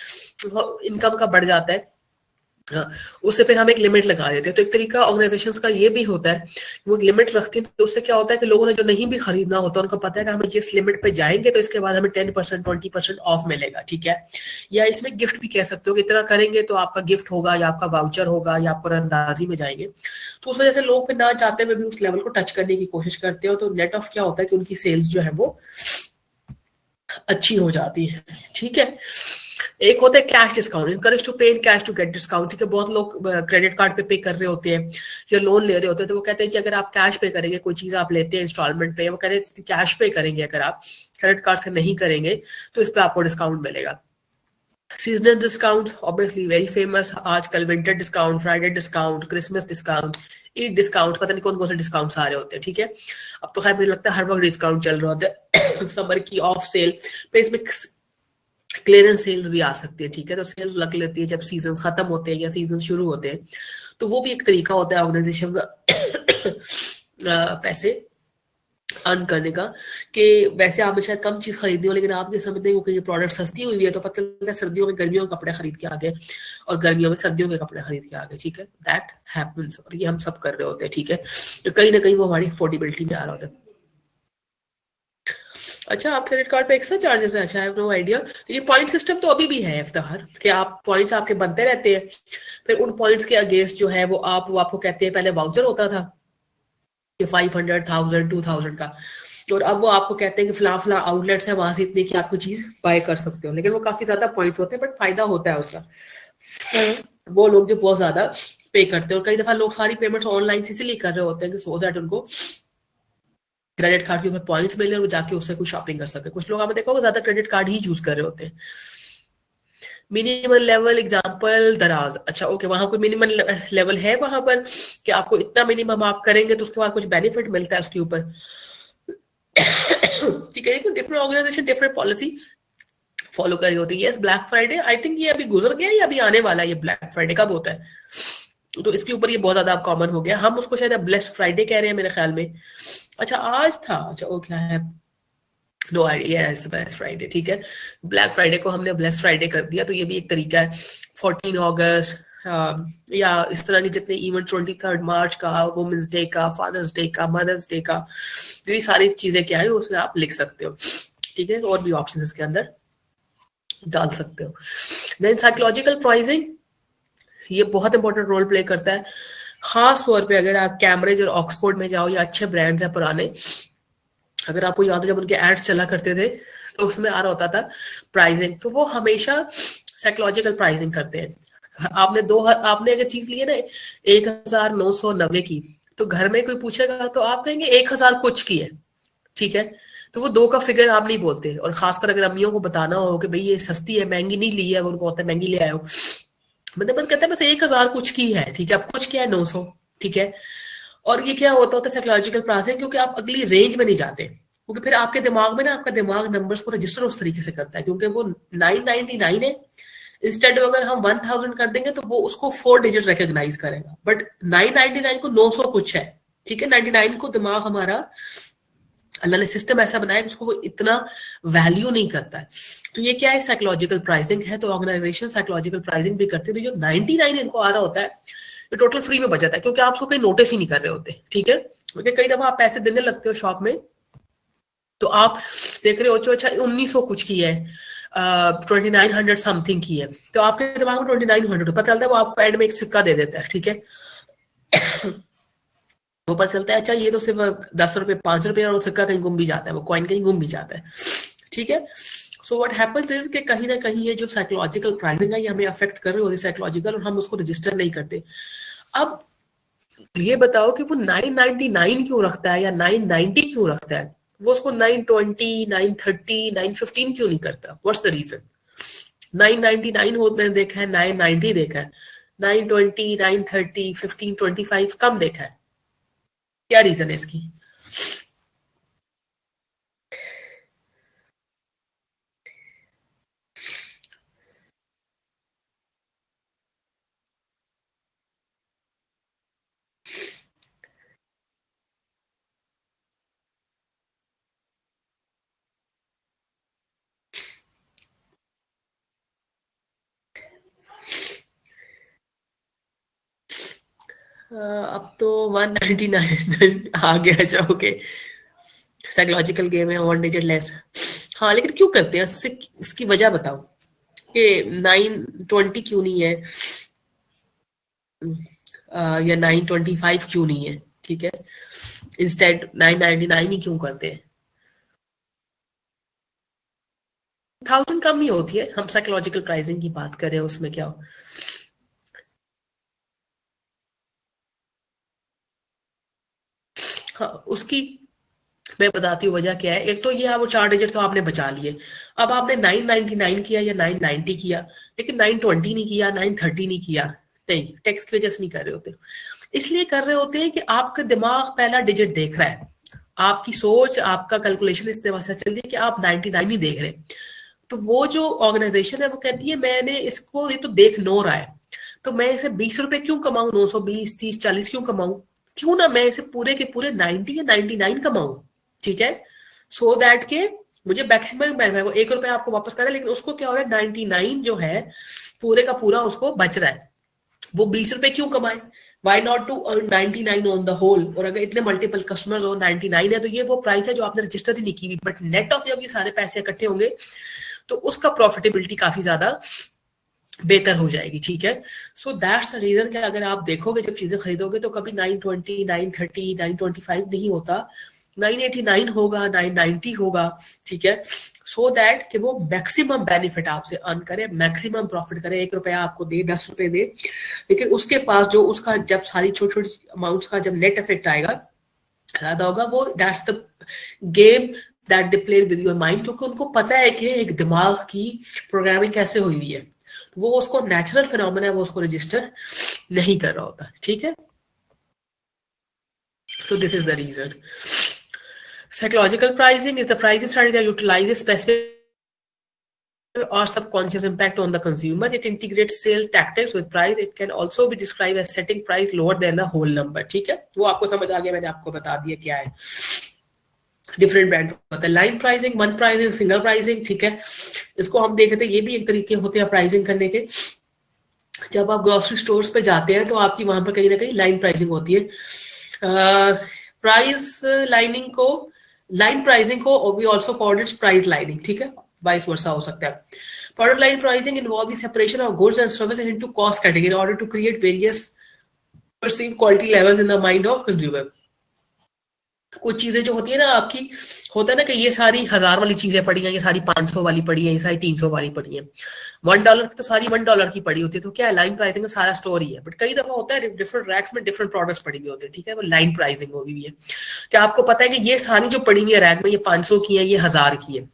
इनकम का बढ़ जाता है। हाँ, उससे फिर हम एक लिमिट लगा देते हैं। तो एक तरीका ऑर्गेनाइजेशन का ये भी होता है वो एक लिमिट रखते हैं तो उससे क्या होता है कि लोगों ने जो नहीं भी खरीदना होता है उनको पता है कि हम जिस लिमिट पे जाएँगे तो इसके बाद हमें ten percent twenty percent off मिलेगा ठीक है? या इसमें गिफ्ट भी कह सकते हो कि इतना करेंगे तो आपका गिफ्ट होगा या आपका वाउचर होगा या आपको रंदाजी में जाएँगे। तो उस वजह से लोग फिर ना चाहते हुए भी उस लेवल को टच करने की कोशिश करते हो तो नेट ऑफ़ क्या होता है कि उनकी सेल्स जो है वो अच्छी हो जाती है, ठीक है? एक होता है cash discount encourage to pay in cash to get discount ठीक है? बहुत लोग क्रेडिट कार्ड पे पे कर रहे होते हैं या लोन ले रहे होते हैं तो वो कहते हैं कि अगर आप कैश पे करेंगे, कोई चीज़ आप लेते हैं इंस्टॉलमेंट पे, वो कहते हैं कैश पे करेंगे अगर आप क्रेडिट कार्ड से नहीं करेंगे तो इस पर आपको डिस्काउंट मिलेगा। Seasonal discount obviously very famous आजकल winter discount Friday discount Christmas discount Eid discount पता नहीं कौन कौन से डिस्काउंट आ रहे होते हैं, ठीक है? अब तो खैर मुझे लगता है हर वक्त डिस्काउंट चल रहा होता है। समर की ऑफ़ सेल पे इसमें क्लियरेंस सेल्स भी आ सकती है, ठीक है? तो सेल्स लग लेती है जब सीज़न खत्म होते हैं या सीज़न शुरू होते हैं। तो वो भी एक तरीका होता है ऑर्गेनाइजेशन का पैसे अर्न करने का कि वैसे आप शायद कम चीज़ खरीदनी हो, लेकिन आप ये समझते हो कि ये प्रोडक्ट सस्ती हुई है तो पता चलता है सर्दियों में गर्मियों के कपड़े खरीद के आ गए और गर्मियों में सर्दियों के कपड़े खरीद के आ गए, ठीक है? दैट हैपन्स और ये हम सब कर रहे होते हैं, ठीक है? तो कहीं ना कहीं वो हमारी अफोर्डेबिलिटी में आ रहा होता है। अच्छा आप क्रेडिट कार्ड पे एक्स्ट्रा चार्जेस है? अच्छा आई नो आइडिया ये पॉइंट सिस्टम तो अभी भी है इफ्तार, कि आप पॉइंट्स आपके बनते रहते हैं। फिर उन पॉइंट्स के अगेंस्ट जो है, वो आप, वो आपको कहते हैं, पहले वाउचर होता था। कि five hundred thousand two thousand का। और अब वो आपको कहते हैं कि फ़िलहाल फ़िलहाल आउटलेट्स है वहाँ से इतने की आपको चीज़ बाय कर सकते हो। लेकिन वो काफ़ी ज़्यादा पॉइंट्स होते हैं बट फ़ायदा होता है उसका। वो लोग जो बहुत ज़्यादा पे करते हैं और कई दफ़ा लोग सारी पेमेंट्स ऑनलाइन इसीलिए कर रहे होते हैं कि सो दैट उनको क्रेडिट कार्ड के ऊपर पॉइंट्स मिले और जाके उससे कुछ शॉपिंग कर सके। कुछ लोग आप देखो ज़्यादा क्रेडिट कार्ड ही यूज़ कर रहे होते हैं। मिनिमम लेवल एग्जांपल दराज। अच्छा ओके वहाँ कोई मिनिमम लेवल है वहाँ पर कि आपको इतना मिनिमम आप करेंगे तो उसके बाद कुछ बेनिफिट मिलता है उसके ऊपर। ठीक है different organization different policy follow कर रही होती है। Yes black Friday I think ये अभी गुजर गया या अभी आने वाला है ये ब्लैक फ्राइडे कब होता है? तो इसके ऊपर ये बहुत ज़्यादा कॉमन हो गया। हम उसको शायद ब्लेस्ड फ्राइडे कह रहे हैं मेरे ख्याल में। अच्छा आज था। अच्छा वो क्या है no idea it's black Friday ठीक है? ब्लैक फ्राइडे को हमने ब्लेस फ्राइडे कर दिया तो ये भी एक तरीका है। फोर्टीन ऑगस्ट या इस तरह के जितने इवेंट ट्वेंटी थर्ड मार्च का वुमेंस डे का फादर्स डे का मदर्स डे का तो ये सारी चीज़ें क्या है, उसमें आप लिख सकते हो, ठीक है? और भी ऑप्शन इसके अंदर डाल सकते हो। देन साइकोलॉजिकल प्राइजिंग ये बहुत इंपॉर्टेंट रोल प्ले करता है। खास तौर पे अगर आप कैमरेज और ऑक्सफोर्ड में जाओ, या अच्छे ब्रांड्स हैं पुराने अगर आपको याद है, जब उनके एड्स चला करते थे तो उसमें आ रहा होता था प्राइसिंग तो वो हमेशा साइकोलॉजिकल प्राइसिंग करते हैं। आपने दो आपने अगर चीज़ ली है ना, एक हज़ार नौ सौ नब्बे की तो घर में कोई पूछेगा तो आप कहेंगे एक हज़ार कुछ की है। ठीक है? तो वो दो का फिगर आप नहीं बोलते। और खासकर अगर अम्मियों को बताना हो कि भाई ये सस्ती है, महँगी नहीं ली है उनको होता है महँगी ले आयो मतलब कहते हैं बस एक हज़ार कुछ की है। ठीक है? अब कुछ क्या है नौ सौ। ठीक है? और ये क्या होता होता है साइकोलॉजिकल प्राइसिंग क्योंकि आप अगली रेंज में नहीं जाते। क्योंकि फिर आपके दिमाग में ना, आपका दिमाग नंबर्स को रजिस्टर उस तरीके से करता है, क्योंकि वो नाइन नाइनटी नाइन है। इंस्टेड अगर हम वन थाउज़ेंड कर देंगे तो वो उसको फोर डिजिट रिकॉग्नाइज करेगा। बट नाइन नाइनटी नाइन को नौ सौ कुछ है, ठीक है? नाइनटी नाइन को दिमाग हमारा, अल्लाह ने सिस्टम ऐसा बनाया उसको वो इतना वैल्यू नहीं करता है। तो ये क्या है? साइकोलॉजिकल प्राइसिंग है तो ऑर्गेनाइजेशन साइकोलॉजिकल प्राइसिंग भी करते हैं। तो जो 99 इनको आ रहा होता है ये टोटल फ्री में बचता है, क्योंकि आप उसको कहीं नोटिस ही नहीं कर रहे होते, ठीक है? क्योंकि कई दफ़ा आप पैसे देने लगते हो शॉप में तो आप देख रहे हो अच्छा उन्नीस कुछ की है ट्वेंटी नाइन हंड्रेड समथिंग की है। तो आपके दिमाग में ट्वेंटी नाइन हंड्रेड पता चलता है वो आपको एंड में एक सिक्का दे देता है, ठीक है? वो पता चलता है अच्छा ये तो सिर्फ़ दस रुपए पाँच रुपए और सिक्का कहीं गुम भी जाता है, वो कॉइन कहीं गुम भी जाता है। ठीक है? सो व्हाट हैपेंस इज़ कि कहीं ना कहीं ये जो साइकोलॉजिकल प्राइसिंग है, ये हमें अफेक्ट कर रही होती है साइकोलॉजिकल और हम उसको रजिस्टर नहीं करते। अब ये बताओ कि वो 999 क्यों रखता है या 990 क्यों रखता है? वो उसको 920, 930, 915 क्यों नहीं करता? व्हाट्स द रीजन 999 हो मैंने देखा है 990 देखा है। 920, 930, 15, 25 कम देखा है। क्या रीजन है इसकी? अब तो 199 आ गया अच्छा ओके साइकोलॉजिकल गेम है वन डिजिट लेस हाँ। लेकिन क्यों करते हैं? इससे इसकी वजह बताओ। कि नाइन ट्वेंटी क्यों नहीं है? आ, या नाइन ट्वेंटी फाइव क्यों नहीं है? ठीक है? इंस्टेड नाइन नाइनटी नाइन ही क्यों करते हैं? थाउज़ेंड कम ही होती है। हम साइकोलॉजिकल प्राइसिंग की बात करें उसमें क्या हो हाँ उसकी मैं बताती हूँ वजह क्या है। एक तो ये है, वो चार डिजिट तो आपने बचा लिए। अब आपने 999 किया या 990 किया, लेकिन 920 नहीं किया 930 नहीं किया। नहीं टैक्स की वजह से नहीं कर रहे होते। इसलिए कर रहे होते हैं कि आपका दिमाग पहला डिजिट देख रहा है। आपकी सोच, आपका कैलकुलेशन इस तरह से चल रही है कि आप 99 ही देख रहे हैं। तो वो जो ऑर्गेनाइजेशन है, वो कहती है, मैंने इसको, ये तो देख नो रहा है। तो मैं इसे बीस रुपए क्यों कमाऊं? नौ सौ बीस, तीस, चालीस क्यों कमाऊं? क्यों ना मैं इसे पूरे के पूरे 90 या 99 कमाऊं? ठीक है? सो so दैट के मुझे मैक्सिमम वो एक रुपया आपको वापस करें, लेकिन उसको क्या हो रहा है? 99 जो है, पूरे का पूरा उसको बच रहा है। वो बीस रुपए क्यों कमाए? Why not to earn 99 on the whole और अगर इतने मल्टीपल कस्टमर्स हो 99 है तो ये वो प्राइस है जो आपने रजिस्टर ही नहीं की हुई। बट नेट ऑफ़ जब ये सारे पैसे इकट्ठे होंगे तो उसका प्रॉफिटेबिलिटी काफ़ी ज़्यादा बेहतर हो जाएगी ठीक है? सो दैट्स द रीजन कि अगर आप देखोगे जब चीज़ें खरीदोगे तो कभी 920, 930, 925 नहीं होता। 989 होगा 990 होगा ठीक है? सो so दैट कि वो मैक्सिमम बेनिफिट आपसे अर्न करे मैक्सिमम प्रॉफिट करे। एक रुपया आपको दे दस रुपए दे। लेकिन उसके पास जो उसका जब सारी छोटी छोटी अमाउंट्स का जब नेट इफ़ेक्ट आएगा ज़्यादा होगा वो that's the game that they play with your mind क्योंकि उनको पता है कि एक दिमाग की प्रोग्रामिंग कैसे हुई हुई है। वो उसको नेचुरल फिनोमिना है वो उसको रजिस्टर नहीं कर रहा होता ठीक है तो this is the reason psychological pricing is the pricing strategy utilizes specific or subconscious impact on the consumer. It integrates sale tactics with price. It can also be described as setting price lower than the whole number. ठीक है वो आपको समझ आ गया मैंने आपको बता दिया क्या है डिफरेंट ब्रांड होता है। Line pricing one pricing single pricing ठीक है? इसको हम देख रहे थे, ये भी एक तरीके होते हैं प्राइसिंग करने के। जब आप ग्रोसरी स्टोर्स पे जाते हैं तो आपकी वहाँ पर कहीं ना कहीं लाइन प्राइसिंग होती है। प्राइस लाइनिंग को लाइन प्राइसिंग को we also called it's price lining ठीक है? वाइस वर्षा हो सकता है। Product line pricing involve the separation of goods and services into cost category in order to create various perceive quality levels in the mind of consumer कुछ चीज़ें जो होती है ना आपकी, होता है ना कि ये सारी हज़ार वाली चीज़ें पड़ी हैं, ये सारी पाँच सौ वाली पड़ी है, ये सारी तीन सौ वाली पड़ी है। वन डॉलर की तो सारी वन डॉलर की पड़ी होती है तो क्या है? लाइन प्राइसिंग का सारा स्टोर ही बट कई दफ़ा होता है डिफरेंट रैक्स में डिफरेंट प्रोडक्ट्स पड़ी हुई होते हैं, ठीक है? वो लाइन प्राइसिंग होगी भी है। क्या आपको पता है कि ये सारी जो पड़ी हुई है रैक में, ये पाँच सौ की है, ये हज़ार की है?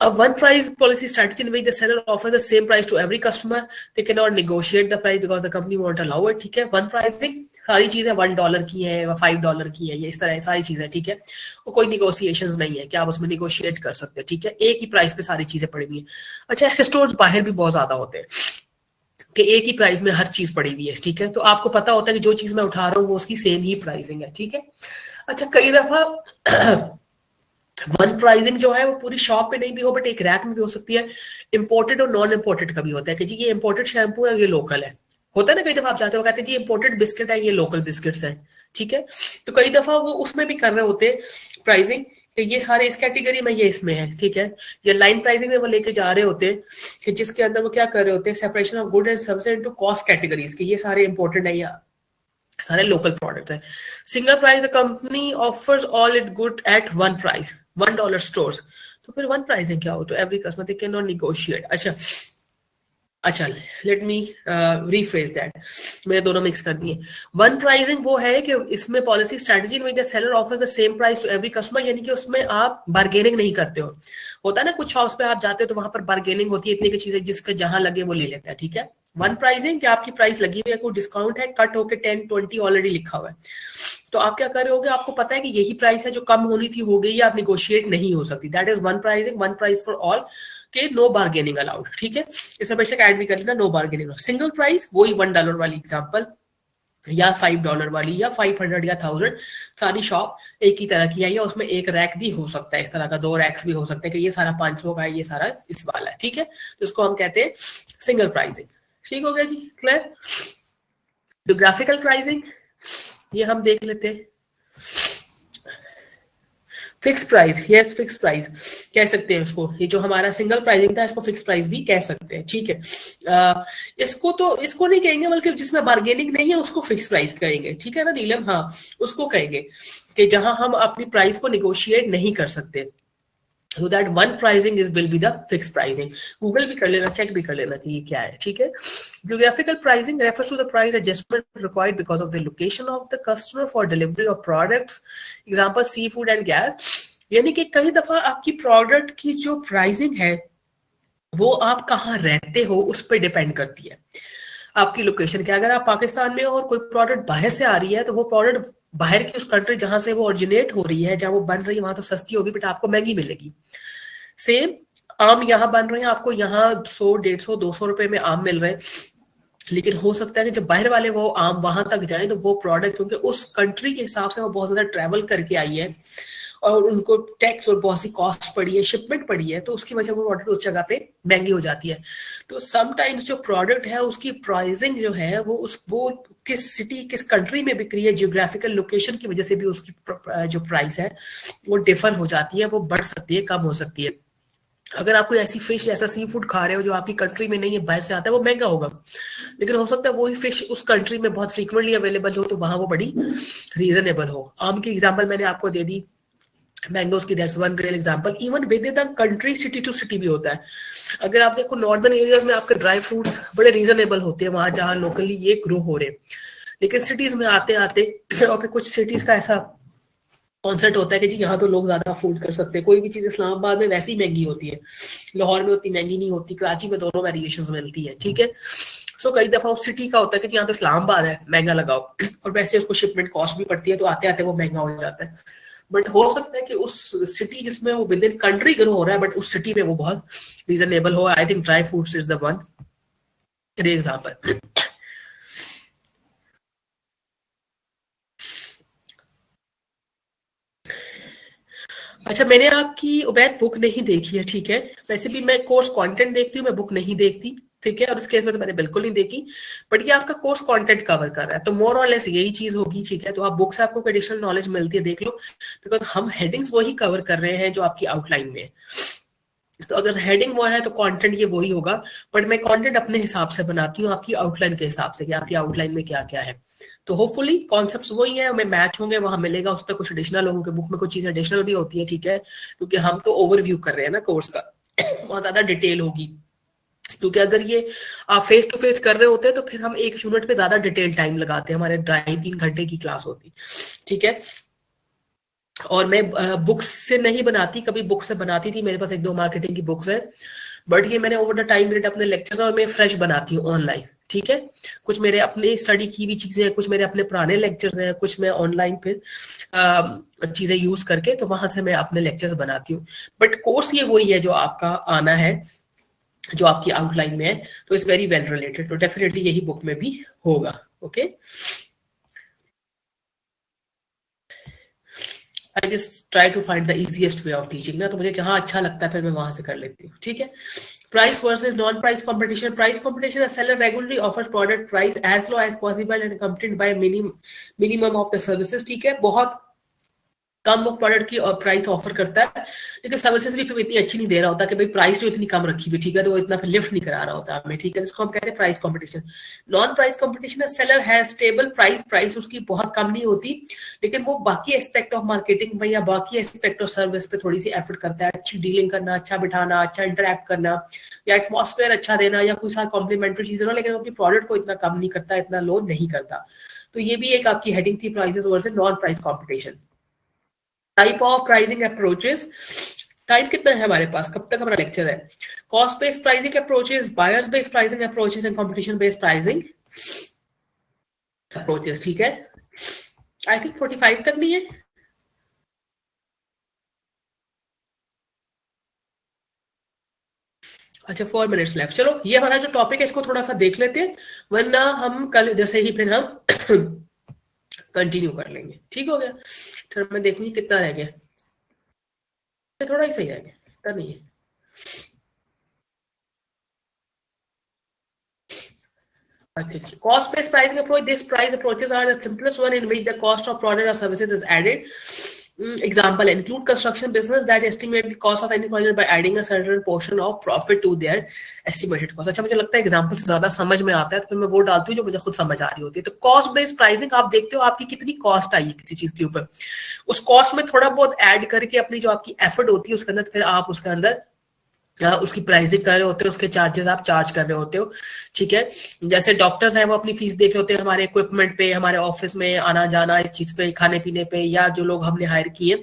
A one price policy strategy in which the seller offers the same price to every customer. They cannot negotiate the price because the company won't. ठीक है? वन प्राइसिंग सारी चीज़ें वन डॉलर की है फाइव डॉलर की है, ये इस तरह सारी चीज़ें, ठीक है? वो कोई निगोसिएशन नहीं है कि आप उसमें निगोशिएट कर सकते हैं, ठीक है? एक ही प्राइस पे सारी चीज़ें पड़ी हुई है। अच्छा ऐसे स्टोर बाहर भी बहुत ज़्यादा होते हैं कि एक ही प्राइस में हर चीज़ पड़ी हुई है, ठीक है? तो आपको पता होता है कि जो चीज़ मैं उठा रहा हूँ, वो उसकी सेम ही प्राइसिंग है, ठीक है? अच्छा कई दफ़ा वन प्राइसिंग जो है, वो पूरी शॉप पे नहीं भी हो बट एक रैक में भी हो सकती है। इम्पोर्टेड और नॉन इम्पोर्टेड का भी होता है कि जी, ये इम्पोर्टेड शैम्पू है ये लोकल है। होता है ना, कई दफ़ा आप जाते हो कहते हैं, जी इम्पोर्टेड बिस्किट है, ये लोकल बिस्किट्स हैं। ठीक है? तो कई दफ़ा वो उसमें भी कर रहे होते हैं प्राइसिंग कि ये सारे इस कैटेगरी में, ये इसमें है, ठीक है? ये लाइन प्राइसिंग में वो लेके जा रहे होते हैं, कि जिसके अंदर वो क्या कर रहे होते हैं separation of good and service into cost categories के ये सारे इंपॉर्टेंट है या सारे लोकल प्रोडक्ट्स हैं। Single price the company offers all it good at one price one dollar stores तो फिर वन प्राइसिंग क्या हो तो every customer they can not negotiate अच्छा अच्छा लेट मी रिफ्रेज दैट मैंने दोनों मिक्स कर दिए. वन प्राइसिंग वो है कि इसमें पॉलिसी स्ट्रेटजी में the seller offers the same price to every customer यानी कि उसमें आप बार्गेनिंग नहीं करते हो. होता है ना, कुछ शॉप्स पे आप जाते हो तो वहाँ पर बार्गेनिंग होती है, इतनी की चीज़ें जिसका जहाँ लगे वो ले लेता है, ठीक है? वन प्राइसिंग कि आपकी प्राइस लगी हुई है, कोई डिस्काउंट है कट होके टेन ट्वेंटी ऑलरेडी लिखा हुआ है. तो आप क्या कर रहे होगे, आपको पता है कि यही प्राइस है जो कम होनी थी, हो गई आप निगोशिएट नहीं हो सकती. That is one pricing one price for all के नो बार्गेनिंग अलाउड ठीक है? इसमें बेशक ऐड भी कर लेना नो बार्गेनिंग सिंगल प्राइस वही वन डॉलर वाली एग्ज़ाम्पल या फाइव डॉलर वाली, या फाइव हंड्रेड या थाउज़ेंड सारी शॉप एक ही तरह की है या उसमें एक रैक भी हो सकता है, इस तरह का दो रैक्स भी हो सकते हैं कि ये सारा पाँच सौ का है, ये सारा इस वाला है, ठीक है? तो इसको हम कहते हैं सिंगल प्राइसिंग ठीक हो गया जी क्लियर जोग्राफिकल प्राइसिंग ये हम देख लेते हैं। Fix price yes fix price कह सकते हैं उसको। ये जो हमारा सिंगल प्राइसिंग था इसको फिक्स प्राइस भी कह सकते हैं ठीक है? आ, इसको तो इसको नहीं कहेंगे बल्कि जिसमें बार्गेनिंग नहीं है उसको फिक्स प्राइस कहेंगे ठीक है ना नीलम? हाँ उसको कहेंगे कि जहाँ हम अपनी प्राइस को निगोशिएट नहीं कर सकते। So that one pricing is will be the fixed pricing google भी कर लेना check भी कर लेना कि ये क्या है ठीक है geographical pricing refers to the price adjustment required because of the location of the customer for delivery of products example seafood and gas यानी कि कई दफ़ा आपकी प्रोडक्ट की जो प्राइसिंग है वो आप कहाँ रहते हो उस पर डिपेंड करती है आपकी लोकेशन क्या अगर आप पाकिस्तान में हो और कोई प्रोडक्ट बाहर से आ रही है तो वो प्रोडक्ट बाहर की उस कंट्री जहाँ से वो ओरिजिनेट हो रही है, जहाँ वो बन रही है, वहाँ तो सस्ती होगी बट आपको महँगी मिलेगी। सेम आम यहाँ बन रहे हैं, आपको यहाँ सौ, डेढ़ सौ, दो सौ रुपए में आम मिल रहे हैं। लेकिन हो सकता है कि जब बाहर वाले वो आम वहाँ तक जाए तो वो प्रोडक्ट क्योंकि उस कंट्री के हिसाब से वो बहुत ज़्यादा ट्रेवल करके आई है। और उनको टैक्स और बहुत सी कॉस्ट पड़ी है शिपमेंट पड़ी है तो उसकी वजह से वो प्रोडक्ट उस जगह पे महँगी हो जाती है। तो समटाइम्स जो प्रोडक्ट है, उसकी प्राइसिंग जो है, वो उस, वो किस सिटी किस कंट्री में बिक्री है जियोग्राफिकल लोकेशन की वजह से भी उसकी जो प्राइस है, वो डिफर हो जाती है, वो बढ़ सकती है, कम हो सकती है। अगर आप कोई ऐसी फ़िश ऐसा सी फ़ूड खा रहे हो जो आपकी कंट्री में नहीं है, बाहर से आता है, वो महँगा होगा। लेकिन हो सकता है वही फ़िश उस कंट्री में बहुत फ्रीक्वेंटली अवेलेबल हो तो वहाँ वो बड़ी रीजनेबल हो। आम की एग्ज़ाम्पल मैंने आपको दे दी मैंगोज की that's one real example even with the country city to city भी होता है। अगर आप देखो नॉर्दर्न एरियाज़ में आपके ड्राई फ्रूट्स बड़े रीजनेबल होते हैं, वहाँ जहाँ लोकली ये ग्रो हो रहे लेकिन सिटीज़ में आते आते, और फिर कुछ सिटीज़ का ऐसा कॉन्सेप्ट होता है कि जी, यहाँ तो लोग ज़्यादा अफोर्ड कर सकते हैं। कोई भी चीज़ इस्लामाबाद में वैसी महँगी होती है। लाहौर में उतनी महँगी नहीं होती, कराची में दोनों वेरिएशन मिलती है, ठीक है? सो कई दफ़ा उस सिटी का होता है कि यहाँ तो इस्लामाबाद है, महँगा लगाओ। और वैसे उसको शिपमेंट कॉस्ट भी पड़ती है तो आते आते वो महँगा हो जाता है। बट हो सकता है कि उस सिटी जिसमें वो विद इन कंट्री ग्रो हो रहा है बट उस सिटी में वो बहुत रीजनेबल हो। I think dry fruits is the one example अच्छा मैंने आपकी उबैद बुक नहीं देखी है, ठीक है? वैसे भी मैं कोर्स कंटेंट देखती हूँ, मैं बुक नहीं देखती। ठीक है? और इस केस में तो मैंने बिल्कुल नहीं देखी बट ये आपका कोर्स कंटेंट कवर कर रहा है तो मोर और लेस यही चीज़ होगी, ठीक है? तो आप बुक से आपको एडिशनल नॉलेज मिलती है, देख लो बिकॉज़ हम हेडिंग्स वही कवर कर रहे हैं जो आपकी आउटलाइन में है। तो अगर हेडिंग वो है तो कंटेंट ये वही होगा बट मैं कंटेंट अपने हिसाब से बनाती हूँ, आपकी आउटलाइन के हिसाब से कि आपकी आउटलाइन में क्या क्या है। तो होपफुली कॉन्सेप्ट वही है, हमें मैच होंगे, वहाँ मिलेगा, उस तक कुछ एडिशनल होंगे बुक में कुछ चीज़ एडिशनल भी होती है, ठीक है? क्योंकि हम तो ओवरव्यू कर रहे हैं ना कोर्स का, बहुत ज़्यादा डिटेल होगी। क्योंकि अगर ये आप फेस टू फेस कर रहे होते हैं तो फिर हम एक यूनिट पे ज़्यादा डिटेल टाइम लगाते हैं। हमारे ढाई तीन घंटे की क्लास होती। ठीक है? और मैं बुक्स से नहीं बनाती, कभी बुक से बनाती थी, मेरे पास एक दो मार्केटिंग की बुक्स है। बट ये मैंने ओवर द टाइम पीरियड अपने लेक्चर्स और मैं फ्रेश बनाती हूँ ऑनलाइन ठीक है? कुछ मेरे अपने स्टडी की भी चीज़ें हैं, कुछ मेरे अपने पुराने लेक्चर्स हैं, कुछ मैं ऑनलाइन फिर चीज़ें यूज़ करके तो वहाँ से मैं अपने लेक्चर्स बनाती हूँ। बट कोर्स ये वही है जो आपका आना है। जो आपकी आउटलाइन में है तो इट्स वेरी वेल रिलेटेड तो डेफिनेटली यही बुक में भी होगा okay I just try to find the easiest way of teaching ना तो मुझे जहाँ अच्छा लगता है, फिर मैं वहाँ से कर लेती हूँ, ठीक है? Price versus non price competition price competition seller regularly offer product price as low as possible and complete by minimum of the services ठीक है? बहुत कम वो प्रोडक्ट की प्राइस ऑफ़र करता है लेकिन सर्विसेज़ भी फिर इतनी अच्छी नहीं दे रहा होता कि भाई प्राइस जो इतनी कम रखी हुई, ठीक है तो वो इतना फिर लिफ्ट नहीं करा रहा होता हमें, ठीक है जिसको हम कहते हैं price competition non price competition seller है स्टेबल प्राइस प्राइस उसकी बहुत कम नहीं होती, लेकिन वो बाकी एस्पेक्ट ऑफ़ मार्केटिंग में या बाकी एस्पेक्ट ऑफ़ सर्विस पे थोड़ी सी एफर्ट करता है, अच्छी डीलिंग करना अच्छा बिठाना अच्छा इंटरेक्ट करना, या एटमोसफेयर अच्छा देना, या कोई साथ कॉम्प्लीमेंट्री चीज़ें ना लेकिन वो अपनी प्रोडक्ट को इतना कम नहीं करता, इतना लो नहीं करता. तो ये भी एक आपकी हेडिंग थी prices versus non price competition type of pricing approaches time कितना है हमारे पास? कब तक हमारा लेक्चर है? Cost based pricing approaches buyers based pricing approaches and competition based pricing approaches ठीक है? आई थिंक 45 तक नहीं है। अच्छा फोर मिनट्स लेफ़्ट चलो, ये हमारा जो टॉपिक है, इसको थोड़ा सा देख लेते हैं। वरना हम कल, जैसे ही फिर हम कंटिन्यू कर लेंगे ठीक हो गया फिर मैं देखूँगी कितना रह गया थोड़ा ही सही रह गया इतना नहीं है Cost based pricing approach. This price approaches are the simplest one in which the cost of product or services is added. Example, include construction business that estimate the cost of any project by adding a certain portion of profit to their estimated cost. अच्छा मुझे लगता है एग्जांपल से ज़्यादा समझ में आता है तो फिर मैं वो डालती हूँ जो मुझे खुद समझ आ रही होती है। तो कॉस्ट बेस्ड प्राइसिंग आप देखते हो आपकी कितनी कॉस्ट आई है किसी चीज़ के ऊपर। उस कॉस्ट में थोड़ा बहुत ऐड करके अपनी जो आपकी एफर्ट होती है, उसके अंदर फिर आप उसके अंदर उसकी प्राइसिंग कर रहे होते हो, उसके चार्जेस आप चार्ज कर रहे होते हो, ठीक है? जैसे डॉक्टर्स हैं, वो अपनी फ़ीस देख रहे होते हैं, हमारे इक्विपमेंट पे, हमारे ऑफ़िस में आना जाना, इस चीज़ पे, खाने पीने पे, या जो लोग हमने हायर किए,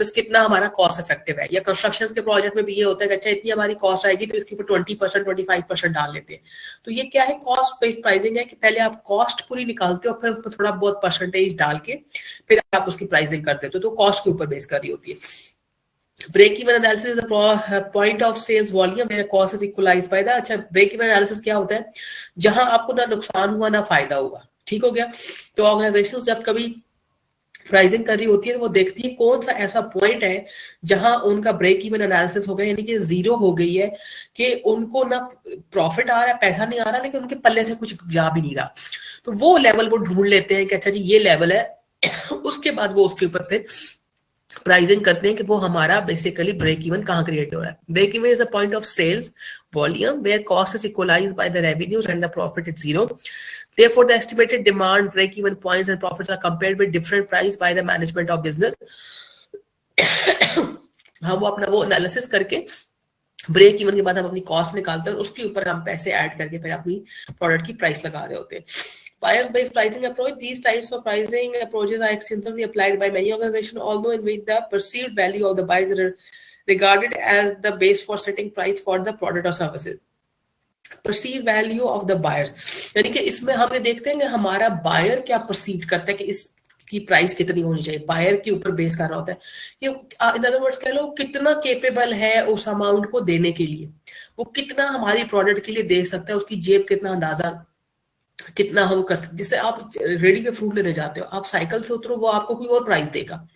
बस कितना हमारा कॉस्ट इफ़ेक्टिव है? या कंस्ट्रक्शन के प्रोजेक्ट में भी ये होता है कि अच्छा इतनी हमारी कॉस्ट आएगी तो इसके ऊपर twenty percent twenty five percent डाल लेते हैं। तो ये क्या है? कॉस्ट बेस्ड प्राइसिंग है कि पहले आप कॉस्ट पूरी निकालते हो, फिर थोड़ा बहुत परसेंटेज डाल के, फिर आप उसकी प्राइसिंग करते हो। तो कॉस्ट के ऊपर बेस कर रही होती है। Break even analysis is the point of sales volume where cost is equalized by the अच्छा break even analysis क्या होता है? जहाँ आपको ना नुकसान हुआ, ना फ़ायदा हुआ, ठीक हो गया? तो ऑर्गेनाइजेशन जब कभी प्राइसिंग कर रही होती है तो वो देखती है कौन सा ऐसा पॉइंट है जहाँ उनका ब्रेक इवन एनालिसिस हो गया, यानी कि ज़ीरो हो गई है कि उनको ना प्रॉफिट आ रहा है, पैसा नहीं आ रहा, लेकिन उनके पल्ले से कुछ जा भी नहीं रहा। तो वो लेवल वो ढूंढ लेते हैं कि अच्छा जी, ये लेवल है, उसके बाद वो उसके ऊपर फिर प्राइसिंग करते हैं कि वो हमारा बेसिकली ब्रेक इवन कहाँ क्रिएट हो रहा है break even is a point of sales volume where cost is equalized by the revenues and the profit is zero therefore the estimated demand break even points and profits are compared with different price by the management of business हम वो अपना वो एनालिसिस करके ब्रेक इवन के बाद हम अपनी कॉस्ट निकालते हैं उसके ऊपर हम पैसे ऐड करके फिर अपनी प्रोडक्ट की प्राइस लगा रहे होते हैं Buyers-based pricing approach. These types of pricing approaches are extensively applied by many organizations, although in which the perceived value of the buyer is regarded as the base for setting price for the product or services. Perceive value of the buyers यानी कि इसमें हम ये देखते हैं कि हमारा बायर क्या परसीव करता है कि इस की प्राइस कितनी होनी चाहिए बायर के ऊपर बेस कर रहा होता है कि इन अदर वर्ड्स कह लो कितना केपेबल है उस अमाउंट को देने के लिए वो कितना हमारी प्रोडक्ट के लिए दे सकता है उसकी जेब कितना अंदाज़ा कितना हम कर सकते जैसे आप रेडी पे फ्रूट लेने जाते हो, आप साइकिल से उतरो, वो आपको कोई और प्राइस देगा।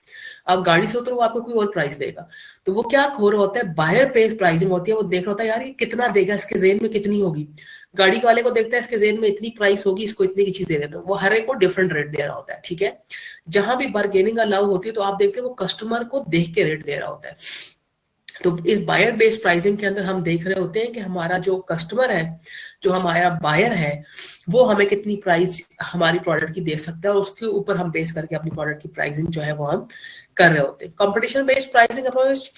आप गाड़ी से उतरो, वो आपको कोई और प्राइस देगा। तो वो क्या हो रहा होता है? बायर पेस प्राइसिंग होती है। वो देख रहा होता है, यार, ये कितना देगा? इसके जेन में कितनी होगी? गाड़ी वाले को देखता है, इसके जेन में इतनी प्राइस होगी, इसको इतनी की चीज़ दे देता वो हर एक को डिफरेंट रेट दे रहा होता है, ठीक है? जहाँ भी बार्गेनिंग अलाउ होती है तो आप देखते हैं वो कस्टमर को देख के रेट दे रहा होता है। तो इस बायर बेस्ड प्राइसिंग के अंदर हम देख रहे होते हैं कि हमारा जो कस्टमर है, जो हमारा बायर है, वो हमें कितनी प्राइस हमारी प्रोडक्ट की दे सकता है और उसके ऊपर हम बेस करके अपनी प्रोडक्ट की प्राइसिंग जो है वो हम कर रहे होते हैं। Competition based pricing approach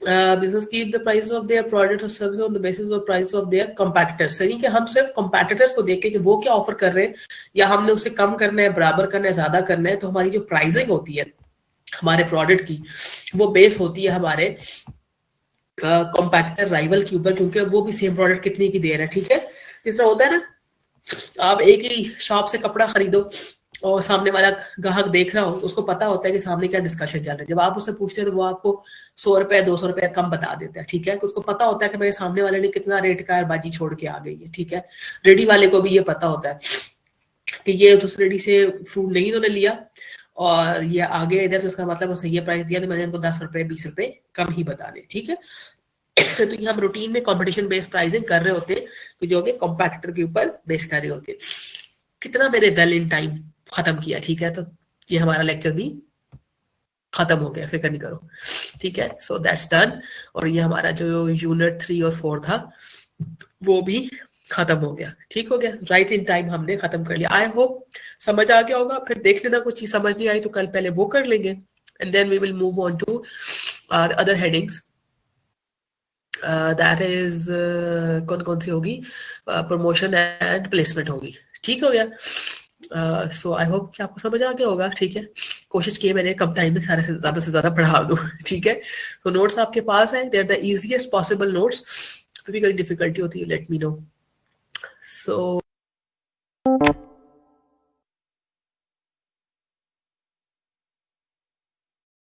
business keep the price of their products और service on the basis of price of their competitors यानी कि हम सिर्फ़ कंपैटिटर्स को देख के कि वो क्या ऑफ़र कर रहे हैं या हमने उसे कम करना है, बराबर करना है, ज़्यादा करना है तो हमारी जो प्राइसिंग होती है हमारे प्रोडक्ट की, वो बेस होती है हमारे कॉम्पैक्टर राइवल के ऊपर, क्योंकि वो भी सेम प्रोडक्ट कितने की दे रहा है, ठीक है? तरह होता है ना, आप एक ही शॉप से कपड़ा खरीदो और सामने वाला ग्राहक देख रहा हो तो उसको पता होता है कि सामने क्या डिस्कशन चल रहा है। जब आप उससे पूछते हैं तो वो आपको सौ रुपए, दो सौ रुपए कम बता देता है, ठीक है? तो उसको पता होता है कि मेरे सामने वाले ने कितना रेट का बाजी छोड़ के आ गई है, ठीक है? रेडी वाले को भी ये पता होता है कि ये उस रेडी से फ्रूट नहीं उन्होंने लिया। और ये आगे इधर तो उसका मतलब उसने ये प्राइस दिया तो मैंने इनको दस रुपए, बीस रुपए कम ही बताने ठीक है? तो ये हम रूटीन में कंपटीशन बेस्ड प्राइसिंग कर रहे होते हैं जो कि कॉम्पैक्टर के ऊपर बेस कर रहे होते कितना मेरे वेल इन टाइम खत्म किया, ठीक है? तो ये हमारा लेक्चर भी खत्म हो गया, फ़िक्र नहीं करो, ठीक है? सो दैट्स डन और ये हमारा जो यूनिट थ्री और फोर था, वो भी खत्म हो गया। ठीक हो गया? राइट इन टाइम हमने खत्म कर लिया। आई होप समझ आ गया होगा। फिर देख लेना कुछ चीज़ समझ नहीं आई तो कल पहले वो कर लेंगे। And then we will move on to our other headings that is कौन कौन सी होगी? प्रमोशन एंड प्लेसमेंट होगी। ठीक हो गया? सो आई होप कि आपको समझ आ गया होगा। ठीक है? कोशिश की है मैंने कम टाइम में सारे से ज़्यादा से ज़्यादा पढ़ा दूँ। ठीक है? तो नोट्स आपके पास है। They are the easiest possible notes कभी कोई डिफिकल्टी होती है लेट मी नो So.